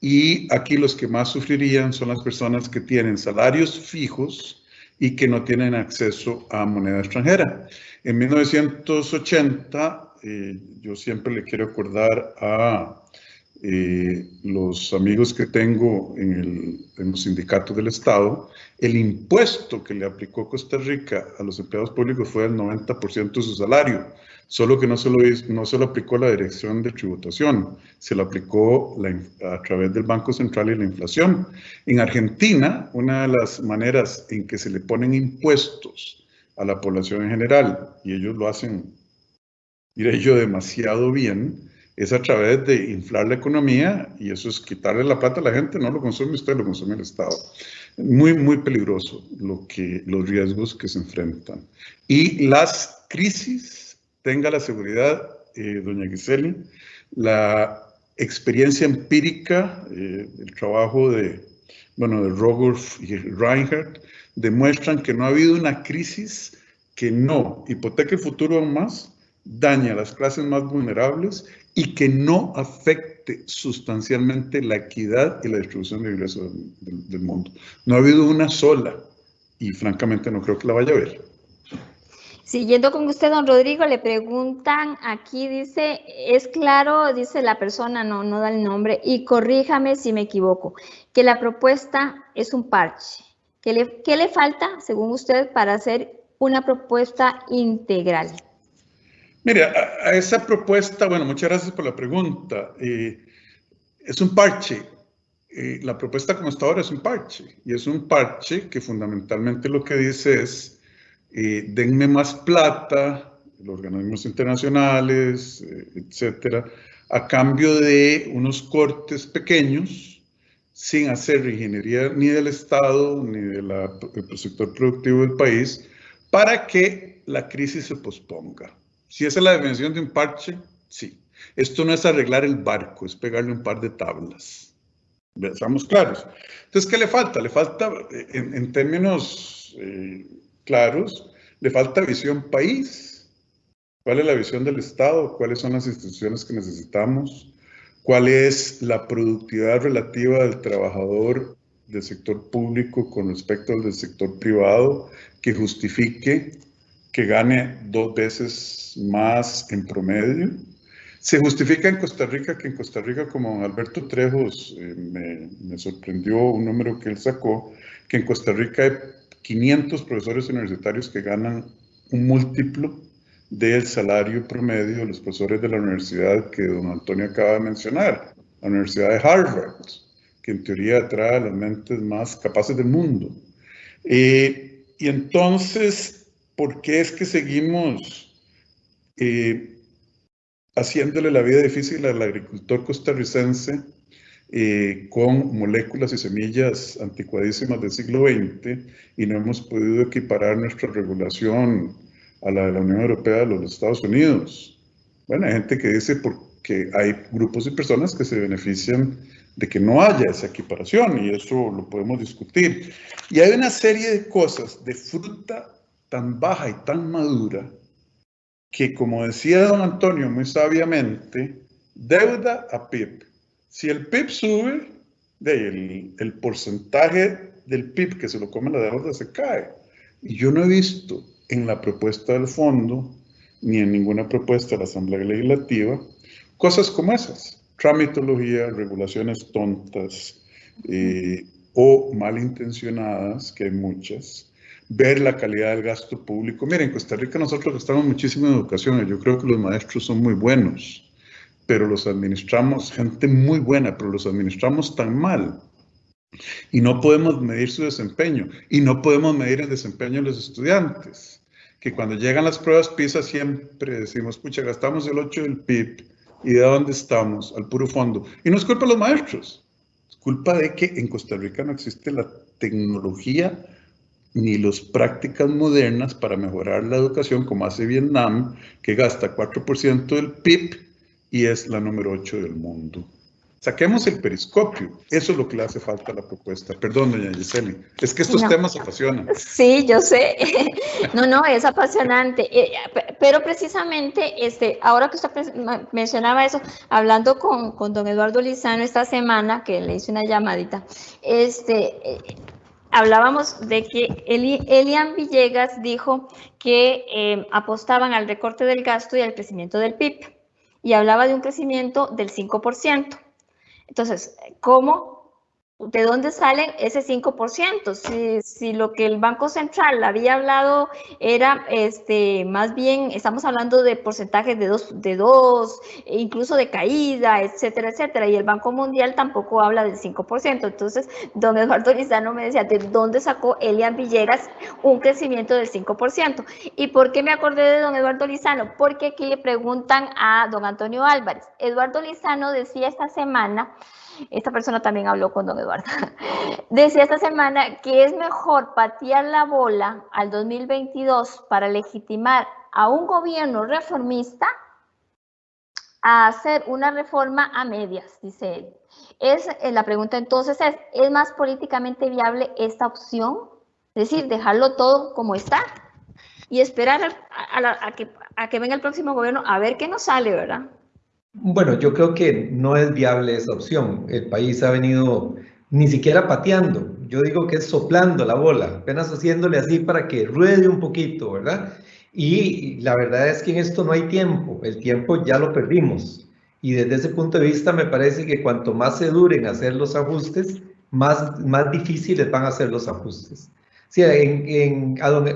Y aquí los que más sufrirían son las personas que tienen salarios fijos y que no tienen acceso a moneda extranjera. En 1980, eh, yo siempre le quiero acordar a eh, los amigos que tengo en, el, en, los sindicatos del Estado, el impuesto que le aplicó Costa Rica a los empleados públicos fue del 90% de su salario, solo que no se, lo, no se lo aplicó la Dirección de Tributación, se lo aplicó a través del Banco Central y la inflación. En Argentina, una de las maneras en que se le ponen impuestos a la población en general, y ellos lo hacen, diré yo, demasiado bien, es a través de inflar la economía y eso es quitarle la plata a la gente, no lo consume usted, lo consume el Estado. Muy, muy peligroso lo que, los riesgos que se enfrentan. Y las crisis, tenga la seguridad, eh, doña Giseli, la experiencia empírica, eh, el trabajo de, bueno, de Rogoff y Reinhardt, demuestran que no ha habido una crisis que no hipoteque el futuro aún más, daña a las clases más vulnerables y que no afecte sustancialmente la equidad y la distribución de ingresos del, del, mundo. No ha habido una sola y francamente no creo que la vaya a haber. Siguiendo con usted, don Rodrigo, le preguntan, aquí dice, es claro, dice la persona, no, no da el nombre, y corríjame si me equivoco, que la propuesta es un parche. ¿Qué le, le falta, según usted, para hacer una propuesta integral? Mire, a, esa propuesta, bueno, muchas gracias por la pregunta. Es un parche. La propuesta como está ahora es un parche. Y es un parche que fundamentalmente lo que dice es, eh, denme más plata los organismos internacionales, eh, etcétera, a cambio de unos cortes pequeños, sin hacer ingeniería ni del Estado ni del sector productivo del país, para que la crisis se posponga. Si esa es la dimensión de un parche, sí. Esto no es arreglar el barco, es pegarle un par de tablas. Estamos claros. Entonces, ¿qué le falta? Le falta, en, términos eh, claros, le falta visión país. ¿Cuál es la visión del Estado? ¿Cuáles son las instituciones que necesitamos? ¿Cuál es la productividad relativa del trabajador del sector público con respecto al del sector privado que justifique que gane dos veces más en promedio? Se justifica en Costa Rica que en Costa Rica, como Alberto Trejos eh, me, me, sorprendió un número que él sacó, que en Costa Rica hay 500 profesores universitarios que ganan un múltiplo del salario promedio de los profesores de la universidad que don Antonio acaba de mencionar, la Universidad de Harvard, que en teoría atrae a las mentes más capaces del mundo. Eh, y entonces, ¿por qué es que seguimos eh, haciéndole la vida difícil al agricultor costarricense eh, con moléculas y semillas anticuadísimas del siglo XX y no hemos podido equiparar nuestra regulación a la de la Unión Europea de los Estados Unidos. Bueno, hay gente que dice porque hay grupos y personas que se benefician de que no haya esa equiparación y eso lo podemos discutir. Y hay una serie de cosas de fruta tan baja y tan madura que, como decía don Antonio muy sabiamente, deuda a PIB si el PIB sube, el, el porcentaje del PIB que se lo come la deuda se cae. Y yo no he visto en la propuesta del fondo, ni en ninguna propuesta de la Asamblea Legislativa, cosas como esas. Tramitología, regulaciones tontas eh, o malintencionadas, que hay muchas. Ver la calidad del gasto público. Miren, en Costa Rica nosotros gastamos muchísimo en educación. Yo creo que los maestros son muy buenos pero los administramos, gente muy buena, pero los administramos tan mal. Y no podemos medir su desempeño. Y no podemos medir el desempeño de los estudiantes. Que cuando llegan las pruebas PISA siempre decimos, pucha, gastamos el 8 del PIB. ¿Y de dónde estamos? Al puro fondo. Y no es culpa de los maestros. Es culpa de que en Costa Rica no existe la tecnología ni las prácticas modernas para mejorar la educación como hace Vietnam, que gasta 4% del PIB y es la número 8 del mundo. Saquemos el periscopio. Eso es lo que le hace falta a la propuesta. Perdón, doña Giseli. Es que estos temas apasionan. Sí, yo sé. *laughs* No, no, es apasionante. Eh, pero precisamente, este, ahora que usted mencionaba eso, hablando con, con don Eduardo Lizano esta semana, que le hice una llamadita, este, eh, hablábamos de que Elian Villegas dijo que eh, apostaban al recorte del gasto y al crecimiento del PIB y hablaba de un crecimiento del 5%. Entonces, ¿cómo ¿De dónde sale ese 5%? Si, si, lo que el Banco Central había hablado era, este, más bien, estamos hablando de porcentajes de dos, de dos, incluso de caída, etcétera, etcétera, y el Banco Mundial tampoco habla del 5%. Entonces, don Eduardo Lizano me decía, ¿de dónde sacó Elian Villegas un crecimiento del 5%? ¿Y por qué me acordé de don Eduardo Lizano? Porque aquí le preguntan a don Antonio Álvarez. Eduardo Lizano decía esta semana esta persona también habló con don Eduardo, *laughs* decía esta semana que es mejor patear la bola al 2022 para legitimar a un gobierno reformista a hacer una reforma a medias, dice él. Es eh, la pregunta entonces es, ¿es más políticamente viable esta opción? Es decir, dejarlo todo como está y esperar a, que, a que venga el próximo gobierno a ver qué nos sale, ¿verdad? Bueno, yo creo que no es viable esa opción. El país ha venido ni siquiera pateando, yo digo que es soplando la bola, apenas haciéndole así para que ruede un poquito, ¿verdad? Y la verdad es que en esto no hay tiempo, el tiempo ya lo perdimos. Y desde ese punto de vista me parece que cuanto más se duren hacer los ajustes, más, más difíciles van a ser los ajustes. Sí, en, a don,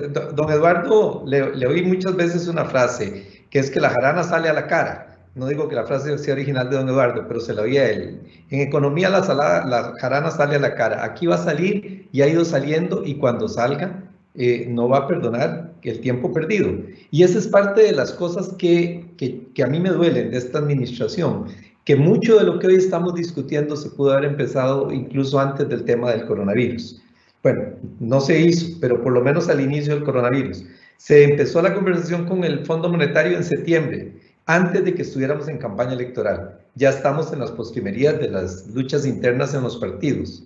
Eduardo le, le oí muchas veces una frase, que es que la jarana sale a la cara no digo que la frase sea original de don Eduardo, pero se la oía él. En economía la, salada, la jarana sale a la cara. Aquí va a salir y ha ido saliendo y cuando salga eh, no va a perdonar el tiempo perdido. Y esa es parte de las cosas que, que, que a mí me duelen de esta administración, que mucho de lo que hoy estamos discutiendo se pudo haber empezado incluso antes del tema del coronavirus. Bueno, no se hizo, pero por lo menos al inicio del coronavirus. Se empezó la conversación con el Fondo Monetario en septiembre, antes de que estuviéramos en campaña electoral. Ya estamos en las postrimerías de las luchas internas en los partidos.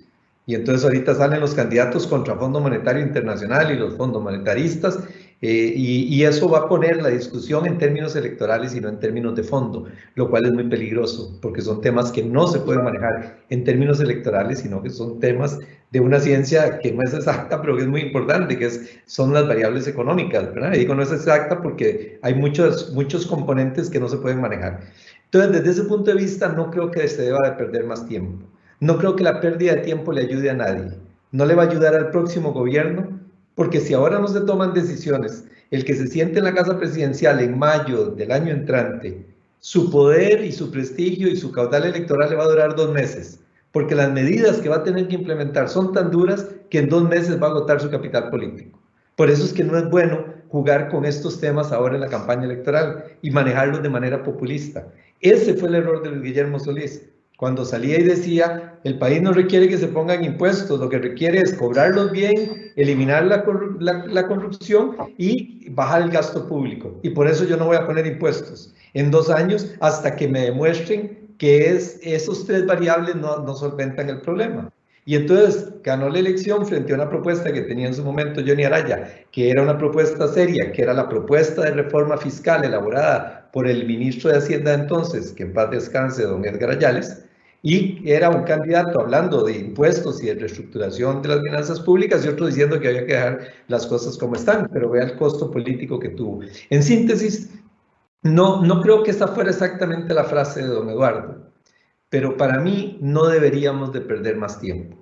Y entonces ahorita salen los candidatos contra Fondo Monetario Internacional y los fondos monetaristas eh, y, eso va a poner la discusión en términos electorales y no en términos de fondo, lo cual es muy peligroso, porque son temas que no se pueden manejar en términos electorales, sino que son temas de una ciencia que no es exacta, pero que es muy importante, que es, son las variables económicas, ¿verdad? Y digo no es exacta porque hay muchos, muchos componentes que no se pueden manejar. Entonces, desde ese punto de vista, no creo que se deba de perder más tiempo. No creo que la pérdida de tiempo le ayude a nadie. No le va a ayudar al próximo gobierno porque si ahora no se toman decisiones, el que se siente en la casa presidencial en mayo del año entrante, su poder y su prestigio y su caudal electoral le va a durar dos meses, porque las medidas que va a tener que implementar son tan duras que en dos meses va a agotar su capital político. Por eso es que no es bueno jugar con estos temas ahora en la campaña electoral y manejarlos de manera populista. Ese fue el error de Guillermo Solís cuando salía y decía, el país no requiere que se pongan impuestos, lo que requiere es cobrarlos bien, eliminar la, la, corrupción y bajar el gasto público. Y por eso yo no voy a poner impuestos en dos años hasta que me demuestren que es, esos tres variables no, no solventan el problema. Y entonces ganó la elección frente a una propuesta que tenía en su momento Johnny Araya, que era una propuesta seria, que era la propuesta de reforma fiscal elaborada por el ministro de Hacienda entonces, que en paz descanse, don Edgar Ayales, y era un candidato hablando de impuestos y de reestructuración de las finanzas públicas y otro diciendo que había que dejar las cosas como están, pero vea el costo político que tuvo. En síntesis, no, no creo que esta fuera exactamente la frase de don Eduardo, pero para mí no deberíamos de perder más tiempo.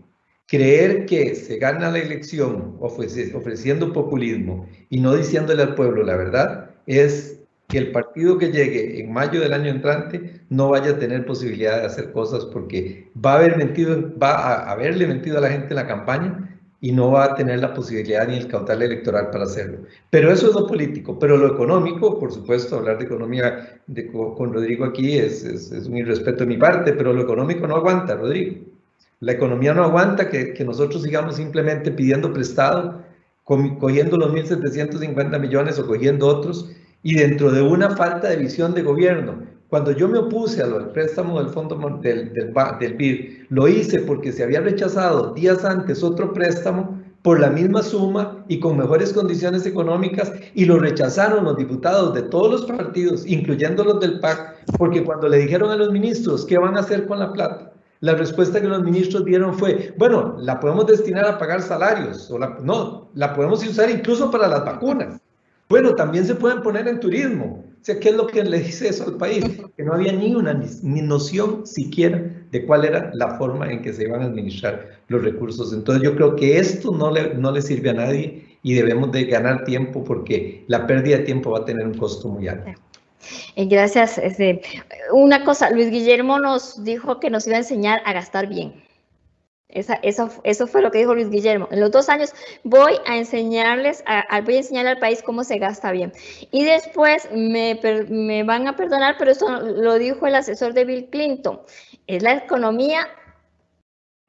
Creer que se gana la elección ofreciendo populismo y no diciéndole al pueblo la verdad es que el partido que llegue en mayo del año entrante no vaya a tener posibilidad de hacer cosas porque va a haber mentido, va a haberle mentido a la gente en la campaña y no va a tener la posibilidad ni el caudal electoral para hacerlo. Pero eso es lo político, pero lo económico, por supuesto, hablar de economía con Rodrigo aquí es, es, es, un irrespeto de mi parte, pero lo económico no aguanta, Rodrigo. La economía no aguanta que, que nosotros sigamos simplemente pidiendo prestado, cogiendo los 1.750 millones o cogiendo otros, y dentro de una falta de visión de gobierno. Cuando yo me opuse al préstamo del fondo del, del, del BID, lo hice porque se había rechazado días antes otro préstamo por la misma suma y con mejores condiciones económicas y lo rechazaron los diputados de todos los partidos, incluyendo los del PAC, porque cuando le dijeron a los ministros qué van a hacer con la plata, la respuesta que los ministros dieron fue, bueno, la podemos destinar a pagar salarios, o no, la podemos usar incluso para las vacunas. Bueno, también se pueden poner en turismo. O sea, ¿qué es lo que le dice eso al país? Que no había ni una ni noción siquiera de cuál era la forma en que se iban a administrar los recursos. Entonces yo creo que esto no le, no le sirve a nadie y debemos de ganar tiempo porque la pérdida de tiempo va a tener un costo muy alto. Eh, gracias. Este, una cosa, Luis Guillermo nos dijo que nos iba a enseñar a gastar bien. Esa, eso, eso fue lo que dijo Luis Guillermo. En los dos años voy a enseñarles, a, voy a enseñar al país cómo se gasta bien. Y después me, me van a perdonar, pero eso lo dijo el asesor de Bill Clinton. Es la economía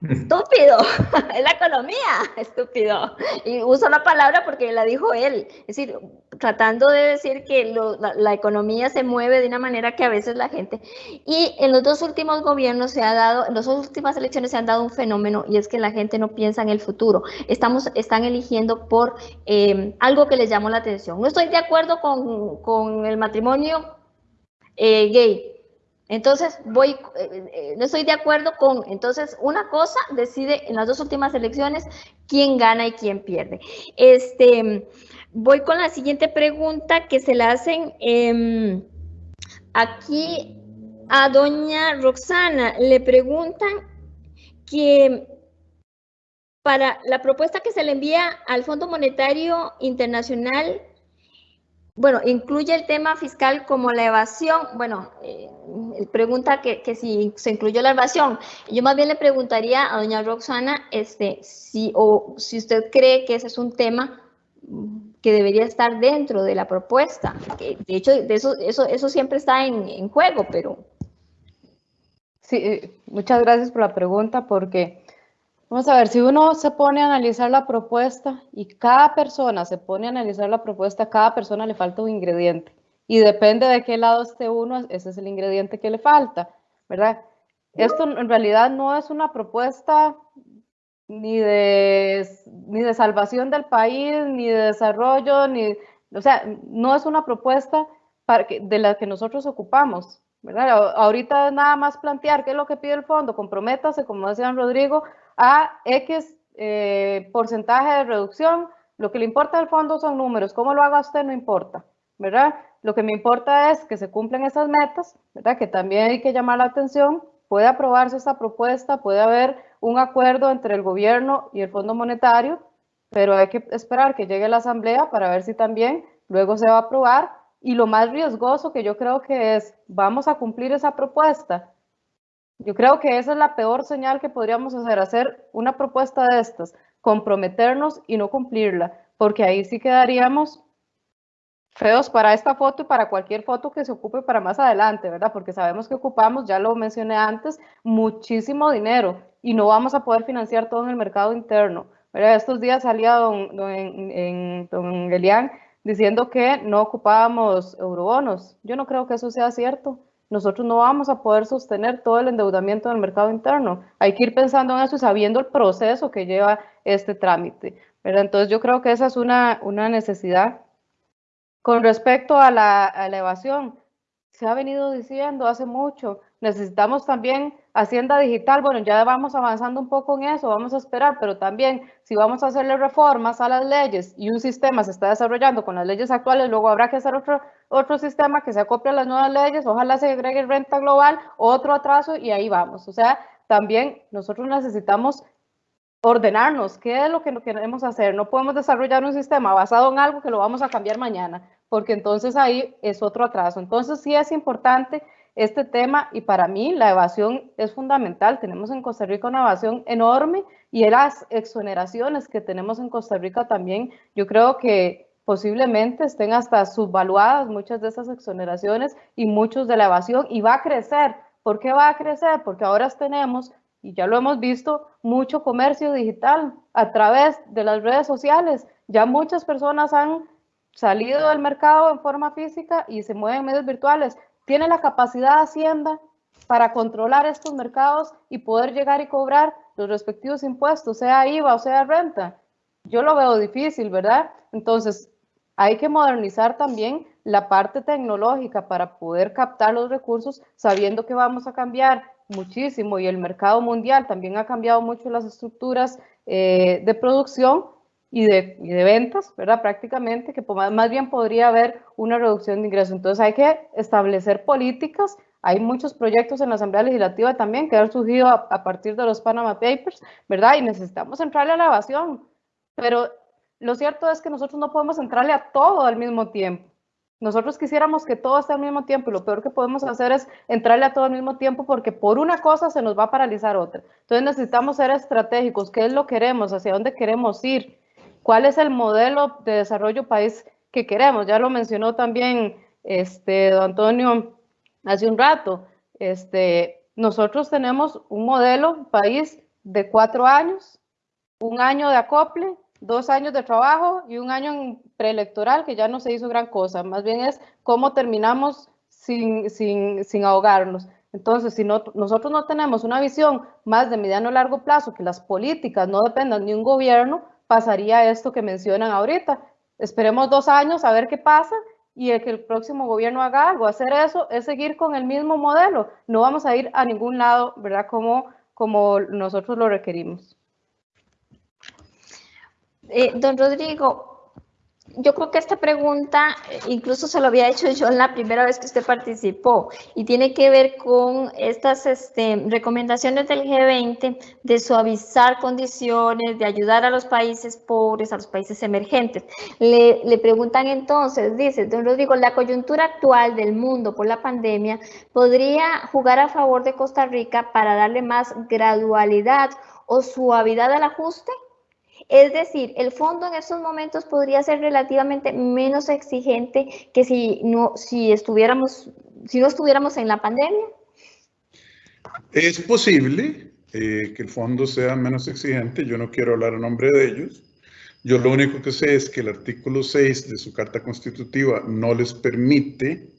*laughs* Estúpido, *laughs* es la economía, estúpido. Y uso la palabra porque la dijo él. Es decir, tratando de decir que la, economía se mueve de una manera que a veces la gente... Y en los dos últimos gobiernos se ha dado, en las últimas elecciones se han dado un fenómeno y es que la gente no piensa en el futuro. Estamos, están eligiendo por eh, algo que les llamó la atención. No estoy de acuerdo con, con el matrimonio eh, gay, entonces, voy, eh, eh, no estoy de acuerdo con, entonces, una cosa decide en las dos últimas elecciones quién gana y quién pierde. Este, voy con la siguiente pregunta que se la hacen em, aquí a doña Roxana. Le preguntan que para la propuesta que se le envía al Fondo Monetario Internacional bueno, incluye el tema fiscal como la evasión. Bueno, eh, pregunta que, si se incluyó la evasión. Yo más bien le preguntaría a doña Roxana este, si, o si usted cree que ese es un tema que debería estar dentro de la propuesta. de hecho, de eso, eso, eso siempre está en, en juego, pero... Sí, eh, muchas gracias por la pregunta, porque vamos a ver, si uno se pone a analizar la propuesta y cada persona se pone a analizar la propuesta, cada persona le falta un ingrediente. Y depende de qué lado esté uno, ese es el ingrediente que le falta, ¿verdad? Esto en realidad no es una propuesta ni de, ni de salvación del país, ni de desarrollo, ni, o sea, no es una propuesta para de la que nosotros ocupamos. ¿verdad? Ahorita nada más plantear qué es lo que pide el fondo, comprométase, como decía Rodrigo, a X eh, porcentaje de reducción. Lo que le importa al fondo son números, cómo lo haga usted no importa, ¿verdad? Lo que me importa es que se cumplan esas metas, ¿verdad? Que también hay que llamar la atención. Puede aprobarse esta propuesta, puede haber un acuerdo entre el gobierno y el Fondo Monetario, pero hay que esperar que llegue la asamblea para ver si también luego se va a aprobar. Y lo más riesgoso que yo creo que es, vamos a cumplir esa propuesta. Yo creo que esa es la peor señal que podríamos hacer, hacer una propuesta de estas, comprometernos y no cumplirla, porque ahí sí quedaríamos feos para esta foto y para cualquier foto que se ocupe para más adelante, ¿verdad? Porque sabemos que ocupamos, ya lo mencioné antes, muchísimo dinero y no vamos a poder financiar todo en el mercado interno. Estos días salía don, don, en, don diciendo que no ocupábamos eurobonos. Yo no creo que eso sea cierto. Nosotros no vamos a poder sostener todo el endeudamiento del mercado interno. Hay que ir pensando en eso y sabiendo el proceso que lleva este trámite. ¿verdad? Entonces yo creo que esa es una, una necesidad con respecto a la, elevación, se ha venido diciendo hace mucho, necesitamos también Hacienda Digital, bueno, ya vamos avanzando un poco en eso, vamos a esperar, pero también si vamos a hacerle reformas a las leyes y un sistema se está desarrollando con las leyes actuales, luego habrá que hacer otro, otro sistema que se acople a las nuevas leyes, ojalá se agregue renta global, otro atraso y ahí vamos. O sea, también nosotros necesitamos ordenarnos, qué es lo que queremos hacer. No podemos desarrollar un sistema basado en algo que lo vamos a cambiar mañana porque entonces ahí es otro atraso. Entonces sí es importante este tema y para mí la evasión es fundamental. Tenemos en Costa Rica una evasión enorme y las exoneraciones que tenemos en Costa Rica también, yo creo que posiblemente estén hasta subvaluadas muchas de esas exoneraciones y muchos de la evasión y va a crecer. ¿Por qué va a crecer? Porque ahora tenemos, y ya lo hemos visto, mucho comercio digital a través de las redes sociales. Ya muchas personas han salido del mercado en forma física y se mueven en medios virtuales, tiene la capacidad Hacienda para controlar estos mercados y poder llegar y cobrar los respectivos impuestos, sea IVA o sea renta. Yo lo veo difícil, ¿verdad? Entonces, hay que modernizar también la parte tecnológica para poder captar los recursos, sabiendo que vamos a cambiar muchísimo y el mercado mundial también ha cambiado mucho las estructuras eh, de producción y de, de, ventas, ¿verdad? Prácticamente, que más bien podría haber una reducción de ingresos. Entonces hay que establecer políticas. Hay muchos proyectos en la Asamblea Legislativa también que han surgido a, a partir de los Panama Papers, ¿verdad? Y necesitamos entrarle a la evasión. Pero lo cierto es que nosotros no podemos entrarle a todo al mismo tiempo. Nosotros quisiéramos que todo esté al mismo tiempo y lo peor que podemos hacer es entrarle a todo al mismo tiempo porque por una cosa se nos va a paralizar otra. Entonces necesitamos ser estratégicos, qué es lo que queremos, hacia dónde queremos ir cuál es el modelo de desarrollo país que queremos. Ya lo mencionó también este, don Antonio hace un rato. Este, nosotros tenemos un modelo país de cuatro años, un año de acople, dos años de trabajo y un año preelectoral que ya no se hizo gran cosa. Más bien es cómo terminamos sin, sin, sin ahogarnos. Entonces, si no, nosotros no tenemos una visión más de mediano a largo plazo, que las políticas no dependan de un gobierno, pasaría esto que mencionan ahorita. Esperemos dos años a ver qué pasa y el que el próximo gobierno haga algo. Hacer eso es seguir con el mismo modelo. No vamos a ir a ningún lado, ¿verdad? Como, como nosotros lo requerimos. Eh, don Rodrigo, yo creo que esta pregunta eh, incluso se lo había hecho yo en la primera vez que usted participó y tiene que ver con estas este, recomendaciones del G20 de suavizar condiciones, de ayudar a los países pobres, a los países emergentes. Le, le preguntan entonces, dice, don Rodrigo, la coyuntura actual del mundo por la pandemia podría jugar a favor de Costa Rica para darle más gradualidad o suavidad al ajuste? Es decir, el fondo en estos momentos podría ser relativamente menos exigente que si no, si estuviéramos, si no estuviéramos en la pandemia. Es posible eh, que el fondo sea menos exigente. Yo no quiero hablar a nombre de ellos. Yo lo único que sé es que el artículo 6 de su carta constitutiva no les permite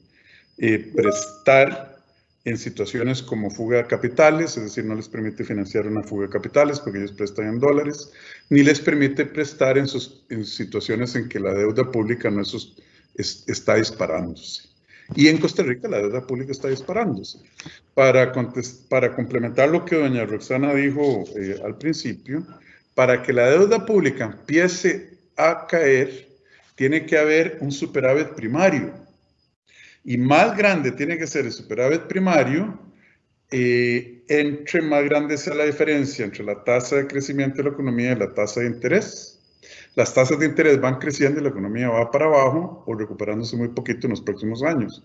eh, prestar en situaciones como fuga de capitales, es decir, no les permite financiar una fuga de capitales porque ellos prestan en dólares, ni les permite prestar en, sus, en situaciones en que la deuda pública no está disparándose. Y en Costa Rica la deuda pública está disparándose. Para, para complementar lo que doña Roxana dijo eh, al principio, para que la deuda pública empiece a caer, tiene que haber un superávit primario y más grande tiene que ser el superávit primario, eh, entre más grande sea la diferencia entre la tasa de crecimiento de la economía y la tasa de interés. Las tasas de interés van creciendo y la economía va para abajo o recuperándose muy poquito en los próximos años.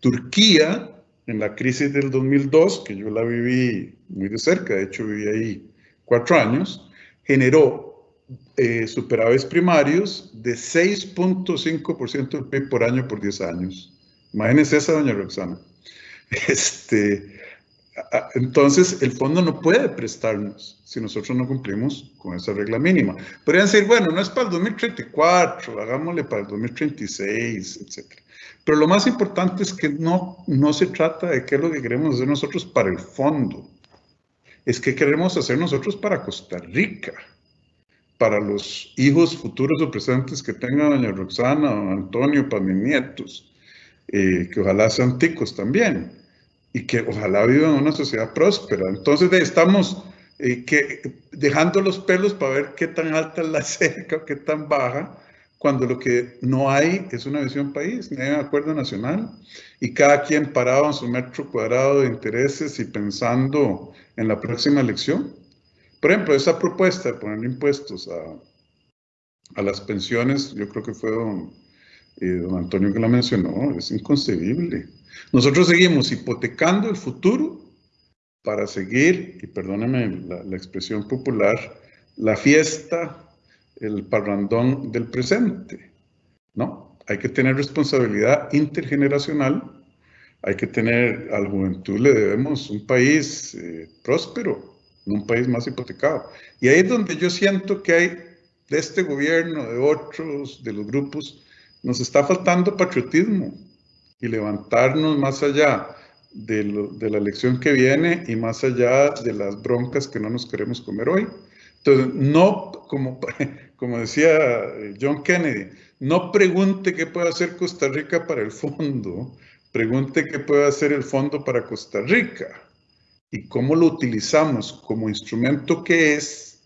Turquía, en la crisis del 2002, que yo la viví muy de cerca, de hecho viví ahí cuatro años, generó eh, primarios de 6.5% del PIB por año por 10 años. Imagínense esa, doña Roxana. *laughs* Este, entonces, el fondo no puede prestarnos si nosotros no cumplimos con esa regla mínima. Podrían decir, bueno, no es para el 2034, hagámosle para el 2036, etc. Pero lo más importante es que no, no se trata de qué es lo que queremos hacer nosotros para el fondo. Es que queremos hacer nosotros para Costa Rica, para los hijos futuros o presentes que tenga doña Roxana, don Antonio, para mis nietos eh, que ojalá sean ticos también y que ojalá vivan en una sociedad próspera. Entonces estamos eh, que, dejando los pelos para ver qué tan alta es la *laughs* cerca o qué tan baja, cuando lo que no hay es una visión país, ni hay un acuerdo nacional, y cada quien parado en su metro cuadrado de intereses y pensando en la próxima elección. Por ejemplo, esa propuesta de poner impuestos a, a las pensiones, yo creo que fue don, don Antonio que la mencionó, es inconcebible. Nosotros seguimos hipotecando el futuro para seguir, y perdóneme la, expresión popular, la fiesta, el parrandón del presente, ¿no? Hay que tener responsabilidad intergeneracional, hay que tener, a la juventud le debemos un país eh, próspero, un país más hipotecado. Y ahí es donde yo siento que hay de este gobierno, de otros, de los grupos, nos está faltando patriotismo y levantarnos más allá de, la elección que viene y más allá de las broncas que no nos queremos comer hoy. Entonces, no, como, *laughs* como decía eh, John Kennedy, no pregunte qué puede hacer Costa Rica para el fondo, pregunte qué puede hacer el fondo para Costa Rica y cómo lo utilizamos como instrumento que es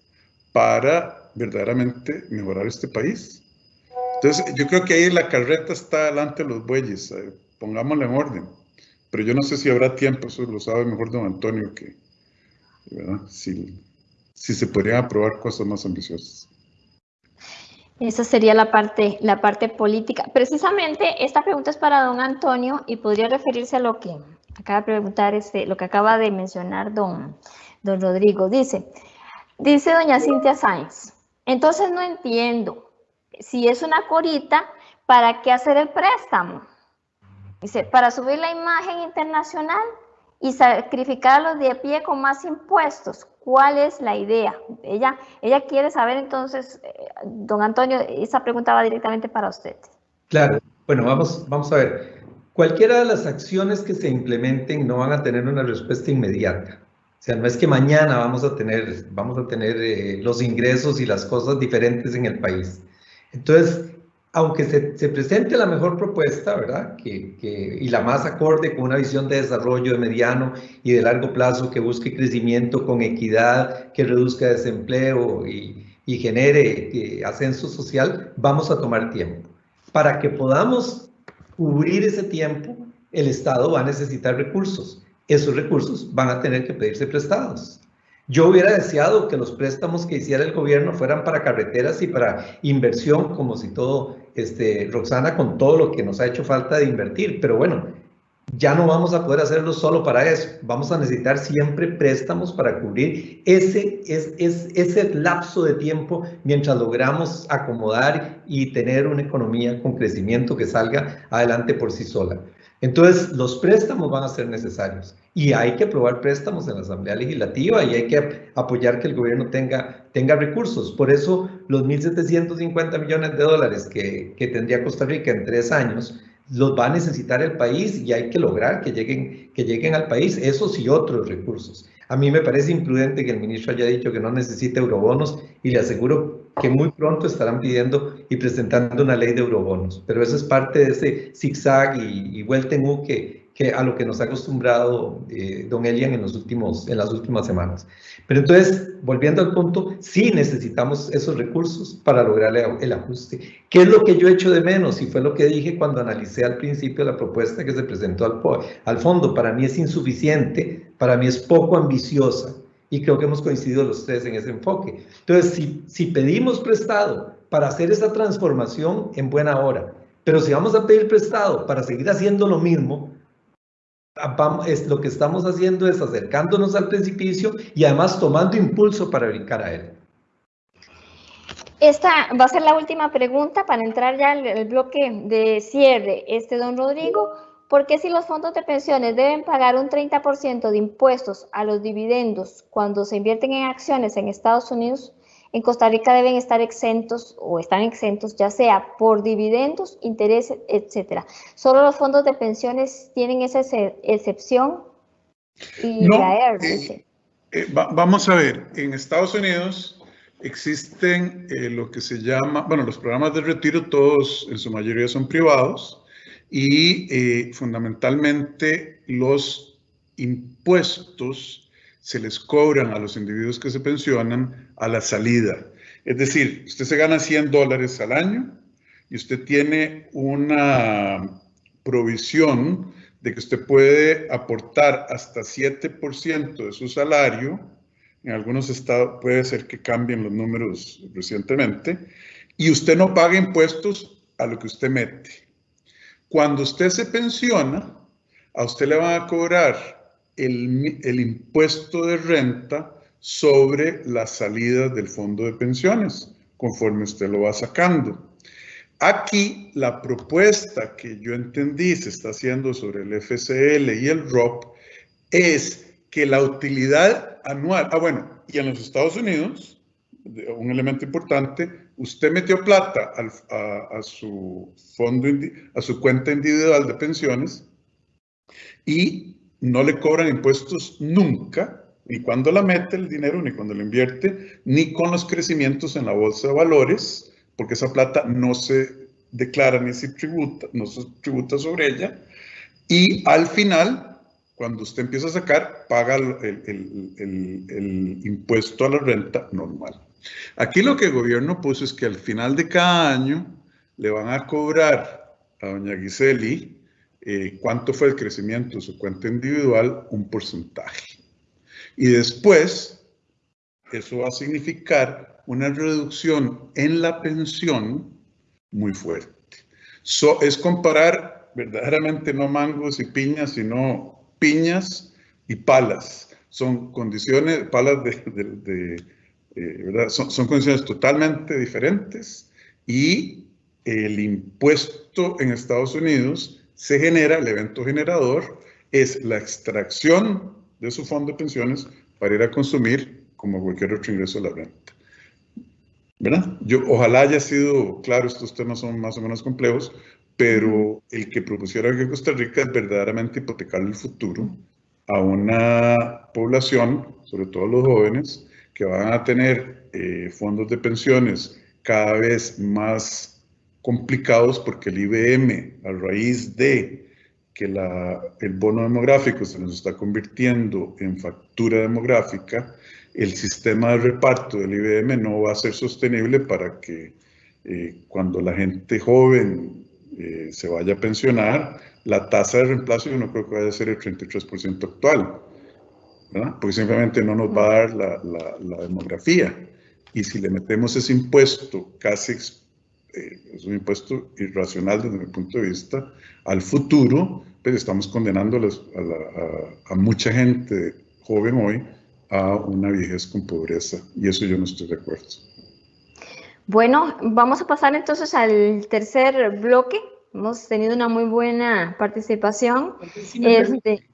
para verdaderamente mejorar este país. Entonces, yo creo que ahí la carreta está delante de los bueyes, eh, pongámosla en orden. Pero yo no sé si habrá tiempo, eso lo sabe mejor don Antonio, que Si, si se podrían aprobar cosas más ambiciosas. Esa sería la parte, la parte política. Precisamente esta pregunta es para don Antonio y podría referirse a lo que acaba de preguntar, este, lo que acaba de mencionar don, don Rodrigo. Dice, dice doña Cintia Sáenz, entonces no entiendo, si es una corita, ¿para qué hacer el préstamo? Dice, para subir la imagen internacional y sacrificar a los de pie con más impuestos. ¿Cuál es la idea? Ella, ella quiere saber entonces, eh, don Antonio, esa pregunta va directamente para usted. Claro, bueno, vamos, vamos a ver. Cualquiera de las acciones que se implementen no van a tener una respuesta inmediata. O sea, no es que mañana vamos a tener, vamos a tener eh, los ingresos y las cosas diferentes en el país. Entonces, aunque se, presente la mejor propuesta, ¿verdad? Que, y la más acorde con una visión de desarrollo de mediano y de largo plazo que busque crecimiento con equidad, que reduzca desempleo y, y genere eh, ascenso social, vamos a tomar tiempo. Para que podamos cubrir ese tiempo, el Estado va a necesitar recursos. Esos recursos van a tener que pedirse prestados. Yo hubiera deseado que los préstamos que hiciera el gobierno fueran para carreteras y para inversión, como si todo, este, Roxana, con todo lo que nos ha hecho falta de invertir. Pero bueno, ya no vamos a poder hacerlo solo para eso. Vamos a necesitar siempre préstamos para cubrir ese, es, ese lapso de tiempo mientras logramos acomodar y tener una economía con crecimiento que salga adelante por sí sola. Entonces, los préstamos van a ser necesarios y hay que aprobar préstamos en la Asamblea Legislativa y hay que apoyar que el gobierno tenga, tenga recursos. Por eso, los 1.750 millones de dólares que, que tendría Costa Rica en tres años los va a necesitar el país y hay que lograr que lleguen, que lleguen al país esos y otros recursos. A mí me parece imprudente que el ministro haya dicho que no necesita eurobonos y le aseguro que muy pronto estarán pidiendo y presentando una ley de eurobonos. Pero eso es parte de ese zigzag y, y vuelta en U que, que a lo que nos ha acostumbrado eh, don Elian en, los últimos, en las últimas semanas. Pero entonces, volviendo al punto, sí necesitamos esos recursos para lograr el ajuste. ¿Qué es lo que yo echo de menos? Y fue lo que dije cuando analicé al principio la propuesta que se presentó al, al fondo. Para mí es insuficiente, para mí es poco ambiciosa y creo que hemos coincidido los tres en ese enfoque. Entonces, si, si pedimos prestado para hacer esa transformación, en buena hora, pero si vamos a pedir prestado para seguir haciendo lo mismo, es, lo que estamos haciendo es acercándonos al precipicio y además tomando impulso para brincar a él. Esta va a ser la última pregunta para entrar ya el bloque de cierre. Este, don Rodrigo, ¿por qué si los fondos de pensiones deben pagar un 30% de impuestos a los dividendos cuando se invierten en acciones en Estados Unidos, en Costa Rica deben estar exentos o están exentos, ya sea por dividendos, intereses, etcétera. Solo los fondos de pensiones tienen esa excepción. Y no, eh, eh, vamos a ver, en Estados Unidos existen eh, lo que se llama, bueno, los programas de retiro todos en su mayoría son privados y fundamentalmente los impuestos se les cobran a los individuos que se pensionan a la salida. Es decir, usted se gana 100 dólares al año y usted tiene una provisión de que usted puede aportar hasta 7% de su salario. En algunos estados puede ser que cambien los números recientemente. Y usted no paga impuestos a lo que usted mete. Cuando usted se pensiona, a usted le van a cobrar el, impuesto de renta sobre las salidas del fondo de pensiones, conforme usted lo va sacando. Aquí la propuesta que yo entendí se está haciendo sobre el FCL y el ROP es que la utilidad anual, ah bueno, y en los Estados Unidos, un elemento importante, usted metió plata a, a, su fondo, a su cuenta individual de pensiones y no le cobran impuestos nunca, ni cuando la mete el dinero, ni cuando lo invierte, ni con los crecimientos en la bolsa de valores, porque esa plata no se declara ni se tributa, no se tributa sobre ella. Y al final, cuando usted empieza a sacar, paga el, el impuesto a la renta normal. Aquí lo que el gobierno puso es que al final de cada año le van a cobrar a doña Giseli eh, cuánto fue el crecimiento de su cuenta individual, un porcentaje. Y después, eso va a significar una reducción en la pensión muy fuerte. es comparar verdaderamente no mangos y piñas, sino piñas y palas. Son condiciones, palas de, eh, ¿verdad? Son, son condiciones totalmente diferentes y el impuesto en Estados Unidos se genera, el evento generador es la extracción de su fondo de pensiones para ir a consumir como cualquier otro ingreso de la renta. ¿Verdad? Yo, ojalá haya sido claro, estos temas son más o menos complejos, pero el que propusiera que Costa Rica es verdaderamente hipotecar el futuro a una población, sobre todo los jóvenes, que van a tener eh, fondos de pensiones cada vez más complicados porque el IBM, a raíz de que la, el bono demográfico se nos está convirtiendo en factura demográfica, el sistema de reparto del IBM no va a ser sostenible para que eh, cuando la gente joven eh, se vaya a pensionar, la tasa de reemplazo yo no creo que vaya a ser el 33% actual, porque simplemente no nos va a dar la, la, la demografía. Y si le metemos ese impuesto casi eh, es un impuesto irracional desde mi punto de vista, al futuro, pero estamos condenando a, mucha gente joven hoy a una vejez con pobreza y eso yo no estoy de acuerdo. Bueno, vamos a pasar entonces al tercer bloque. Hemos tenido una muy buena participación. Este,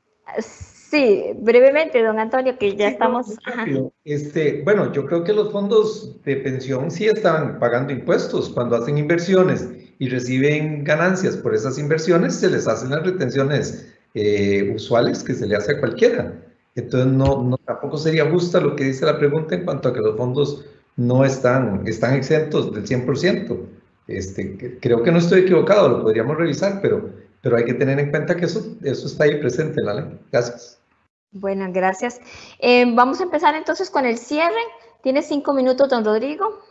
sí, brevemente, don Antonio, que ya estamos... Este, bueno, yo creo que los fondos de pensión sí están pagando impuestos cuando hacen inversiones y reciben ganancias por esas inversiones, se les hacen las retenciones eh, usuales que se le hace a cualquiera. Entonces, no, no, tampoco sería justa lo que dice la pregunta en cuanto a que los fondos no están, están exentos del 100%. Este, creo que no estoy equivocado, lo podríamos revisar, pero, pero hay que tener en cuenta que eso, eso está ahí presente en la ley. Gracias. Bueno, gracias. Eh, vamos a empezar entonces con el cierre. Tiene cinco minutos, don Rodrigo.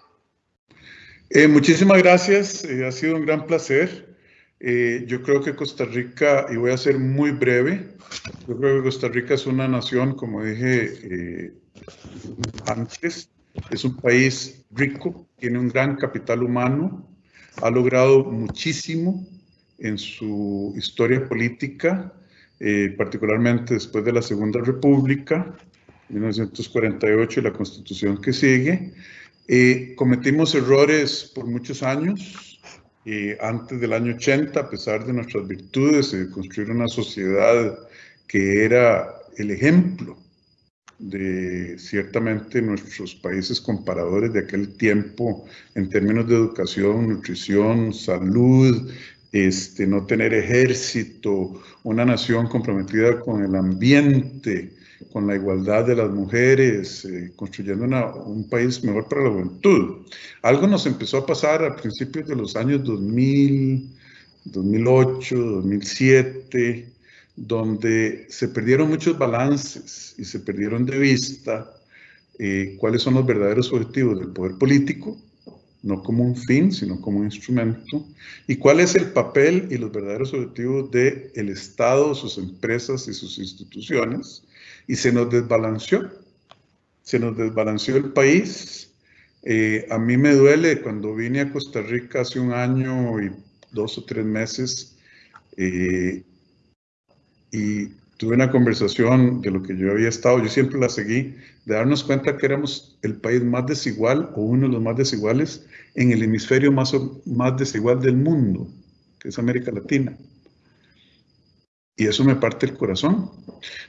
Eh, muchísimas gracias, eh, ha sido un gran placer. Eh, yo creo que Costa Rica, y voy a ser muy breve, yo creo que Costa Rica es una nación, como dije antes, es un país rico, tiene un gran capital humano, ha logrado muchísimo en su historia política, particularmente después de la Segunda República, 1948 y la constitución que sigue. Eh, cometimos errores por muchos años, eh, antes del año 80, a pesar de nuestras virtudes, de construir una sociedad que era el ejemplo de ciertamente nuestros países comparadores de aquel tiempo en términos de educación, nutrición, salud, este, no tener ejército, una nación comprometida con el ambiente, con la igualdad de las mujeres, eh, construyendo un país mejor para la juventud. Algo nos empezó a pasar a principios de los años 2000, 2008, 2007, donde se perdieron muchos balances y se perdieron de vista eh, cuáles son los verdaderos objetivos del poder político, no como un fin, sino como un instrumento, y cuál es el papel y los verdaderos objetivos del el Estado, sus empresas y sus instituciones, y se nos desbalanceó. Se nos desbalanceó el país. Eh, a mí me duele cuando vine a Costa Rica hace un año y dos o tres meses eh, y tuve una conversación de lo que yo había estado, yo siempre la seguí, de darnos cuenta que éramos el país más desigual o uno de los más desiguales en el hemisferio más, más desigual del mundo, que es América Latina. Y eso me parte el corazón,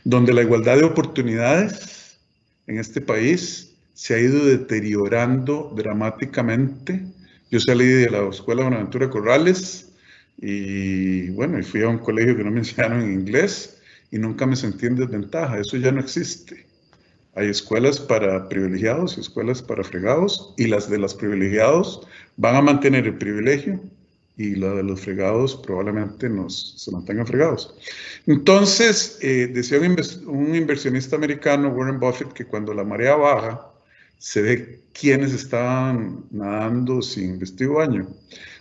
donde la igualdad de oportunidades en este país se ha ido deteriorando dramáticamente. Yo salí de la Escuela Buenaventura Corrales y bueno, y fui a un colegio que no me enseñaron en inglés y nunca me sentí en desventaja. Eso ya no existe. Hay escuelas para privilegiados y escuelas para fregados y las de los privilegiados van a mantener el privilegio y la de los fregados probablemente nos, se mantengan fregados. Entonces, eh, decía un, inversionista americano, Warren Buffett, que cuando la marea baja, se ve quiénes estaban nadando sin vestido baño.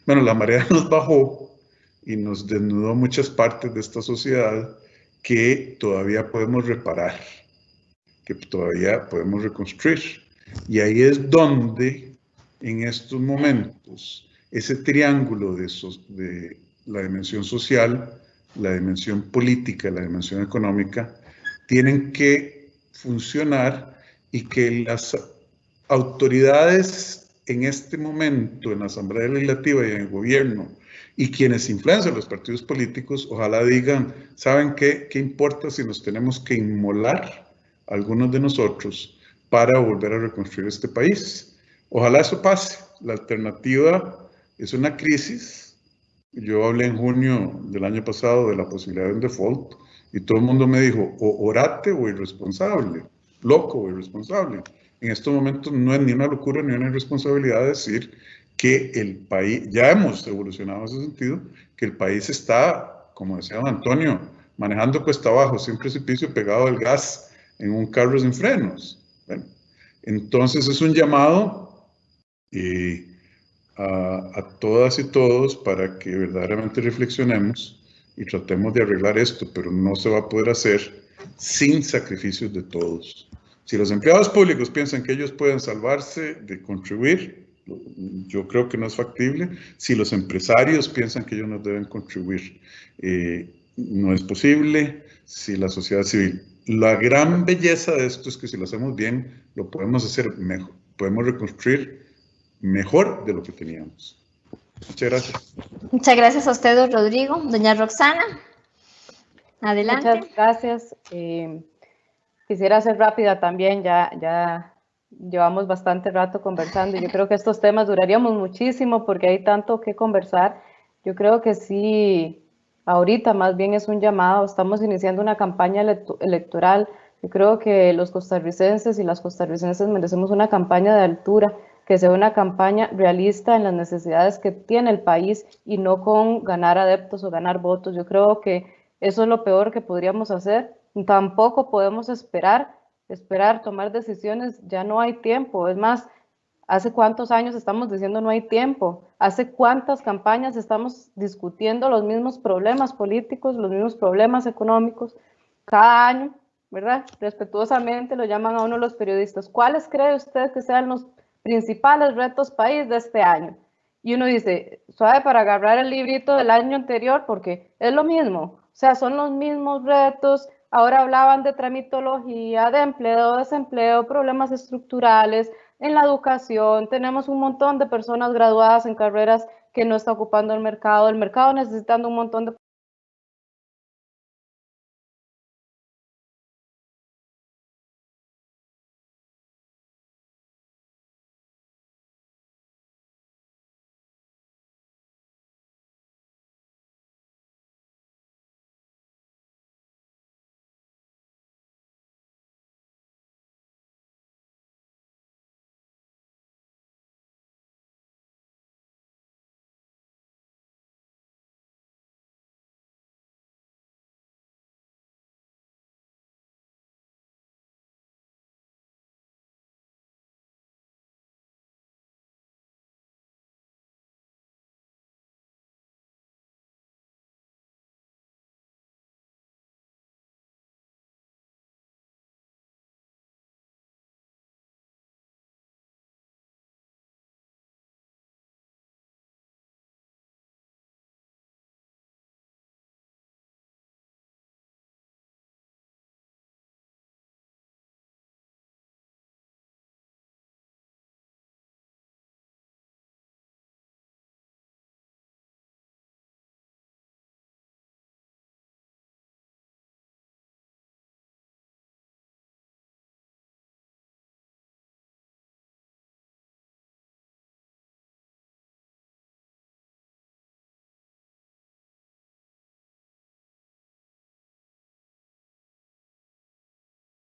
Bueno, la marea *laughs* nos bajó y nos desnudó muchas partes de esta sociedad que todavía podemos reparar, que todavía podemos reconstruir. Y ahí es donde, en estos momentos, ese triángulo de, la dimensión social, la dimensión política, la dimensión económica, tienen que funcionar y que las autoridades en este momento en la Asamblea Legislativa y en el gobierno y quienes influencian los partidos políticos, ojalá digan, ¿saben qué? ¿Qué importa si nos tenemos que inmolar algunos de nosotros para volver a reconstruir este país? Ojalá eso pase. La alternativa es una crisis. Yo hablé en junio del año pasado de la posibilidad de un default y todo el mundo me dijo, o orate o irresponsable, loco o irresponsable. En estos momentos no es ni una locura ni una irresponsabilidad decir que el país, ya hemos evolucionado en ese sentido, que el país está, como decía Antonio, manejando cuesta abajo, sin precipicio, pegado al gas en un carro sin frenos. entonces es un llamado y a, todas y todos para que verdaderamente reflexionemos y tratemos de arreglar esto, pero no se va a poder hacer sin sacrificios de todos. Si los empleados públicos piensan que ellos pueden salvarse de contribuir, Yo creo que no es factible. Si los empresarios piensan que ellos nos deben contribuir, eh, no es posible. Si la sociedad civil. La gran belleza de esto es que si lo hacemos bien, lo podemos hacer mejor. Podemos reconstruir mejor de lo que teníamos. Muchas gracias. Muchas gracias a usted, Rodrigo. Doña Roxana, adelante. Muchas gracias. Eh, quisiera ser rápida también, ya, ya llevamos bastante rato conversando. Yo creo que estos temas duraríamos muchísimo porque hay tanto que conversar. Yo creo que sí, ahorita más bien es un llamado, estamos iniciando una campaña electoral. Yo creo que los costarricenses y las costarricenses merecemos una campaña de altura que sea una campaña realista en las necesidades que tiene el país y no con ganar adeptos o ganar votos. Yo creo que eso es lo peor que podríamos hacer. Tampoco podemos esperar, esperar tomar decisiones, ya no hay tiempo. Es más, ¿hace cuántos años estamos diciendo no hay tiempo? ¿Hace cuántas campañas estamos discutiendo los mismos problemas políticos, los mismos problemas económicos? Cada año, ¿verdad? Respetuosamente lo llaman a uno los periodistas. ¿Cuáles cree usted que sean los principales retos país de este año. Y uno dice, suave para agarrar el librito del año anterior porque es lo mismo, o sea, son los mismos retos. Ahora hablaban de tramitología, de empleo, desempleo, problemas estructurales en la educación. Tenemos un montón de personas graduadas en carreras que no está ocupando el mercado, el mercado necesitando un montón de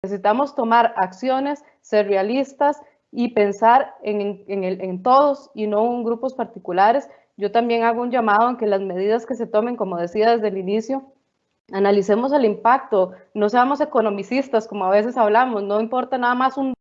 Necesitamos tomar acciones, ser realistas y pensar en, en, todos y no en grupos particulares. Yo también hago un llamado en que las medidas que se tomen, como decía desde el inicio, analicemos el impacto, no seamos economicistas como a veces hablamos, no importa nada más un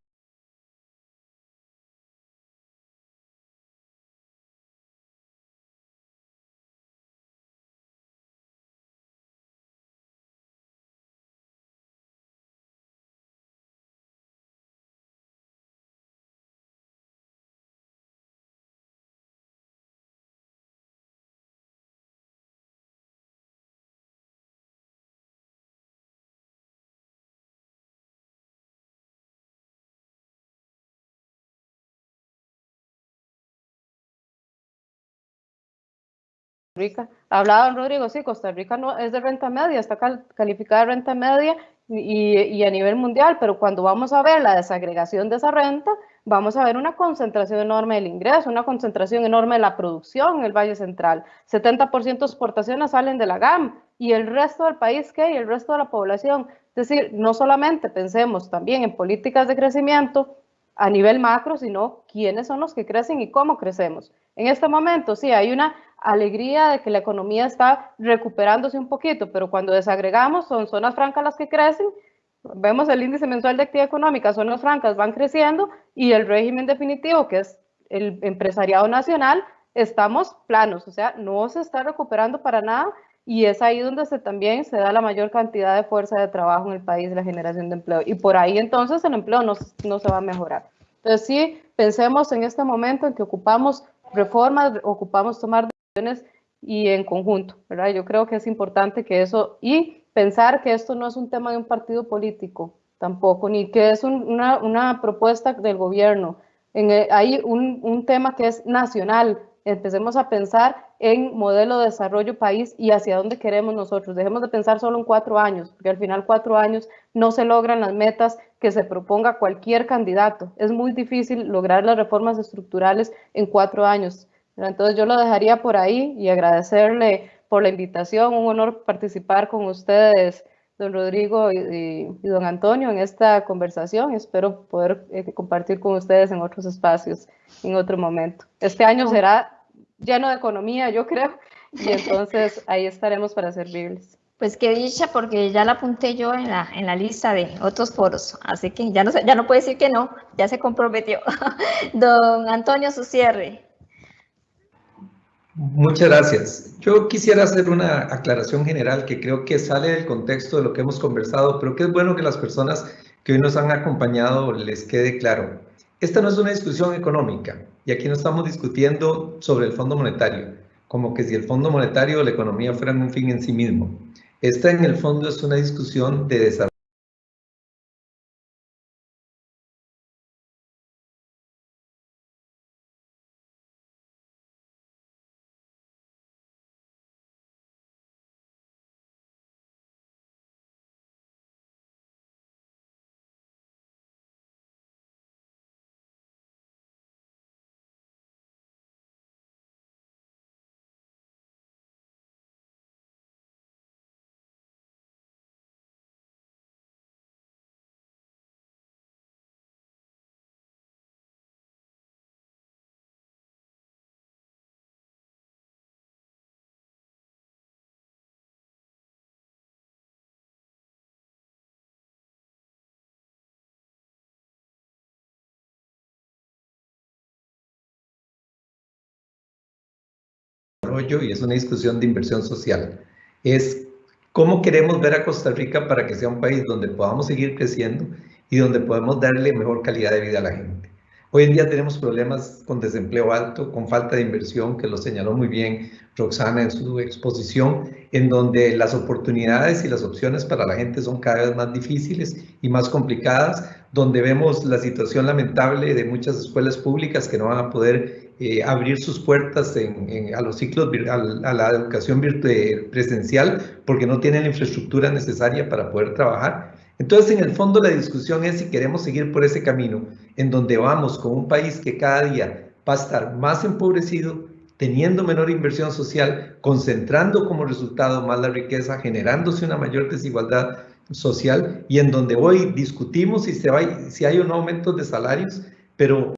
Rica. Hablaba Rodrigo, sí, Costa Rica no es de renta media, está calificada de renta media y, y, a nivel mundial, pero cuando vamos a ver la desagregación de esa renta, vamos a ver una concentración enorme del ingreso, una concentración enorme de la producción en el Valle Central. 70% de exportaciones salen de la GAM y el resto del país, ¿qué? Y el resto de la población. Es decir, no solamente pensemos también en políticas de crecimiento a nivel macro, sino quiénes son los que crecen y cómo crecemos. En este momento, sí, hay una alegría de que la economía está recuperándose un poquito, pero cuando desagregamos son zonas francas las que crecen, vemos el índice mensual de actividad económica, zonas francas van creciendo y el régimen definitivo, que es el empresariado nacional, estamos planos, o sea, no se está recuperando para nada y es ahí donde se, también se da la mayor cantidad de fuerza de trabajo en el país, la generación de empleo. Y por ahí entonces el empleo no, no se va a mejorar. Entonces sí, pensemos en este momento en que ocupamos reformas, ocupamos tomar decisiones y en conjunto, ¿verdad? Yo creo que es importante que eso, y pensar que esto no es un tema de un partido político tampoco, ni que es una, una, propuesta del gobierno. Hay un, un tema que es nacional, empecemos a pensar en modelo de desarrollo país y hacia dónde queremos nosotros. Dejemos de pensar solo en cuatro años, porque al final cuatro años no se logran las metas que se proponga cualquier candidato. Es muy difícil lograr las reformas estructurales en cuatro años. Entonces yo lo dejaría por ahí y agradecerle por la invitación. Un honor participar con ustedes, don Rodrigo y, don Antonio, en esta conversación. Espero poder eh, compartir con ustedes en otros espacios en otro momento. Este año será lleno de economía, yo creo, y *laughs* entonces ahí estaremos para servirles. Pues qué dicha, porque ya la apunté yo en la, en la lista de otros foros, así que ya no, ya no puede decir que no, ya se comprometió. *laughs* Don Antonio, su cierre. Muchas gracias. Yo quisiera hacer una aclaración general que creo que sale del contexto de lo que hemos conversado, pero que es bueno que las personas que hoy nos han acompañado les quede claro. Esta no es una discusión económica y aquí no estamos discutiendo sobre el Fondo Monetario, como que si el Fondo Monetario o la economía fueran un fin en sí mismo. Esta en el fondo es una discusión de desarrollo y es una discusión de inversión social. Es cómo queremos ver a Costa Rica para que sea un país donde podamos seguir creciendo y donde podemos darle mejor calidad de vida a la gente. Hoy en día tenemos problemas con desempleo alto, con falta de inversión, que lo señaló muy bien Roxana en su exposición, en donde las oportunidades y las opciones para la gente son cada vez más difíciles y más complicadas, donde vemos la situación lamentable de muchas escuelas públicas que no van a poder eh, abrir sus puertas a los ciclos, a, la educación presencial, porque no tienen la infraestructura necesaria para poder trabajar. Entonces, en el fondo, la discusión es si queremos seguir por ese camino, en donde vamos con un país que cada día va a estar más empobrecido, teniendo menor inversión social, concentrando como resultado más la riqueza, generándose una mayor desigualdad social y en donde hoy discutimos si, se va, si hay un aumento de salarios, pero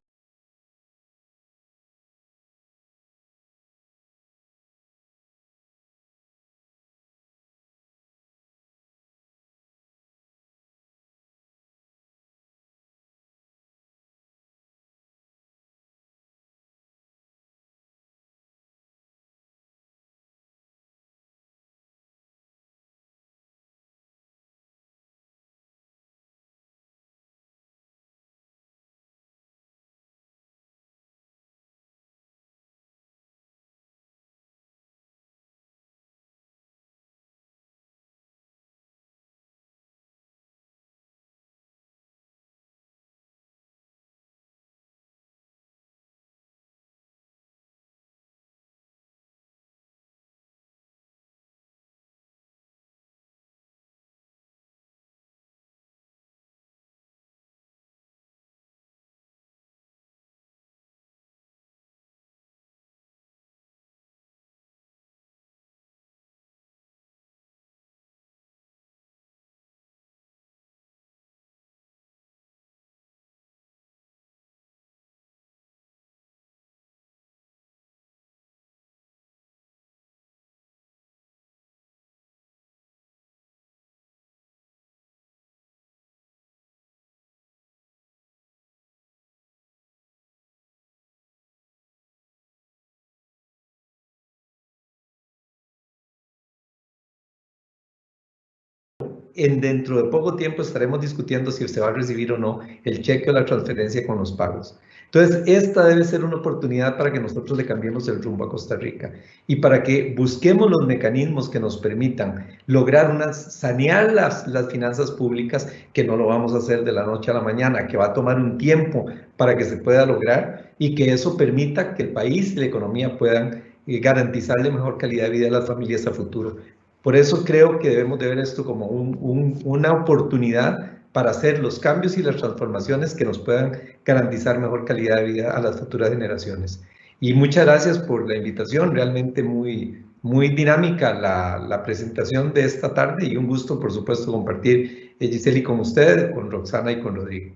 en dentro de poco tiempo estaremos discutiendo si se va a recibir o no el cheque o la transferencia con los pagos. Entonces, esta debe ser una oportunidad para que nosotros le cambiemos el rumbo a Costa Rica y para que busquemos los mecanismos que nos permitan lograr una, sanear las, las finanzas públicas, que no lo vamos a hacer de la noche a la mañana, que va a tomar un tiempo para que se pueda lograr y que eso permita que el país y la economía puedan eh, garantizarle mejor calidad de vida a las familias a futuro. Por eso creo que debemos de ver esto como un, un, una oportunidad para hacer los cambios y las transformaciones que nos puedan garantizar mejor calidad de vida a las futuras generaciones. Y muchas gracias por la invitación, realmente muy, muy dinámica la, la presentación de esta tarde y un gusto, por supuesto, compartir eh, Giseli con usted, con Roxana y con Rodrigo.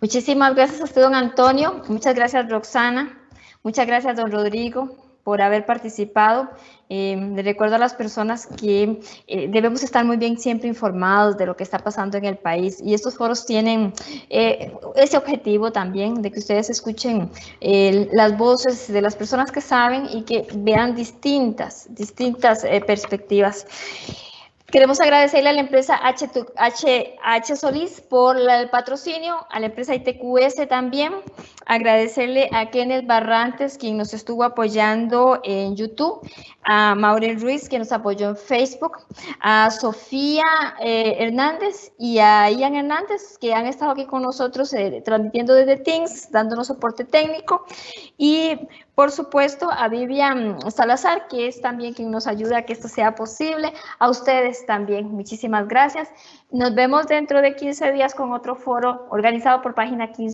Muchísimas gracias a usted, don Antonio. Muchas gracias, Roxana. Muchas gracias, don Rodrigo por haber participado. Le recuerdo a las personas que eh, debemos estar muy bien siempre informados de lo que está pasando en el país y estos foros tienen eh, ese objetivo también de que ustedes escuchen las voces de las personas que saben y que vean distintas, distintas eh, perspectivas. Queremos agradecerle a la empresa H, H, Solís por el patrocinio, a la empresa ITQS también, agradecerle a Kenneth Barrantes, quien nos estuvo apoyando en YouTube, a Maureen Ruiz, que nos apoyó en Facebook, a Sofía eh, Hernández y a Ian Hernández, que han estado aquí con nosotros eh, transmitiendo desde Teams, dándonos soporte técnico, y por supuesto, a Vivian Salazar, que es también quien nos ayuda a que esto sea posible. A ustedes también, muchísimas gracias. Nos vemos dentro de 15 días con otro foro organizado por Página 15.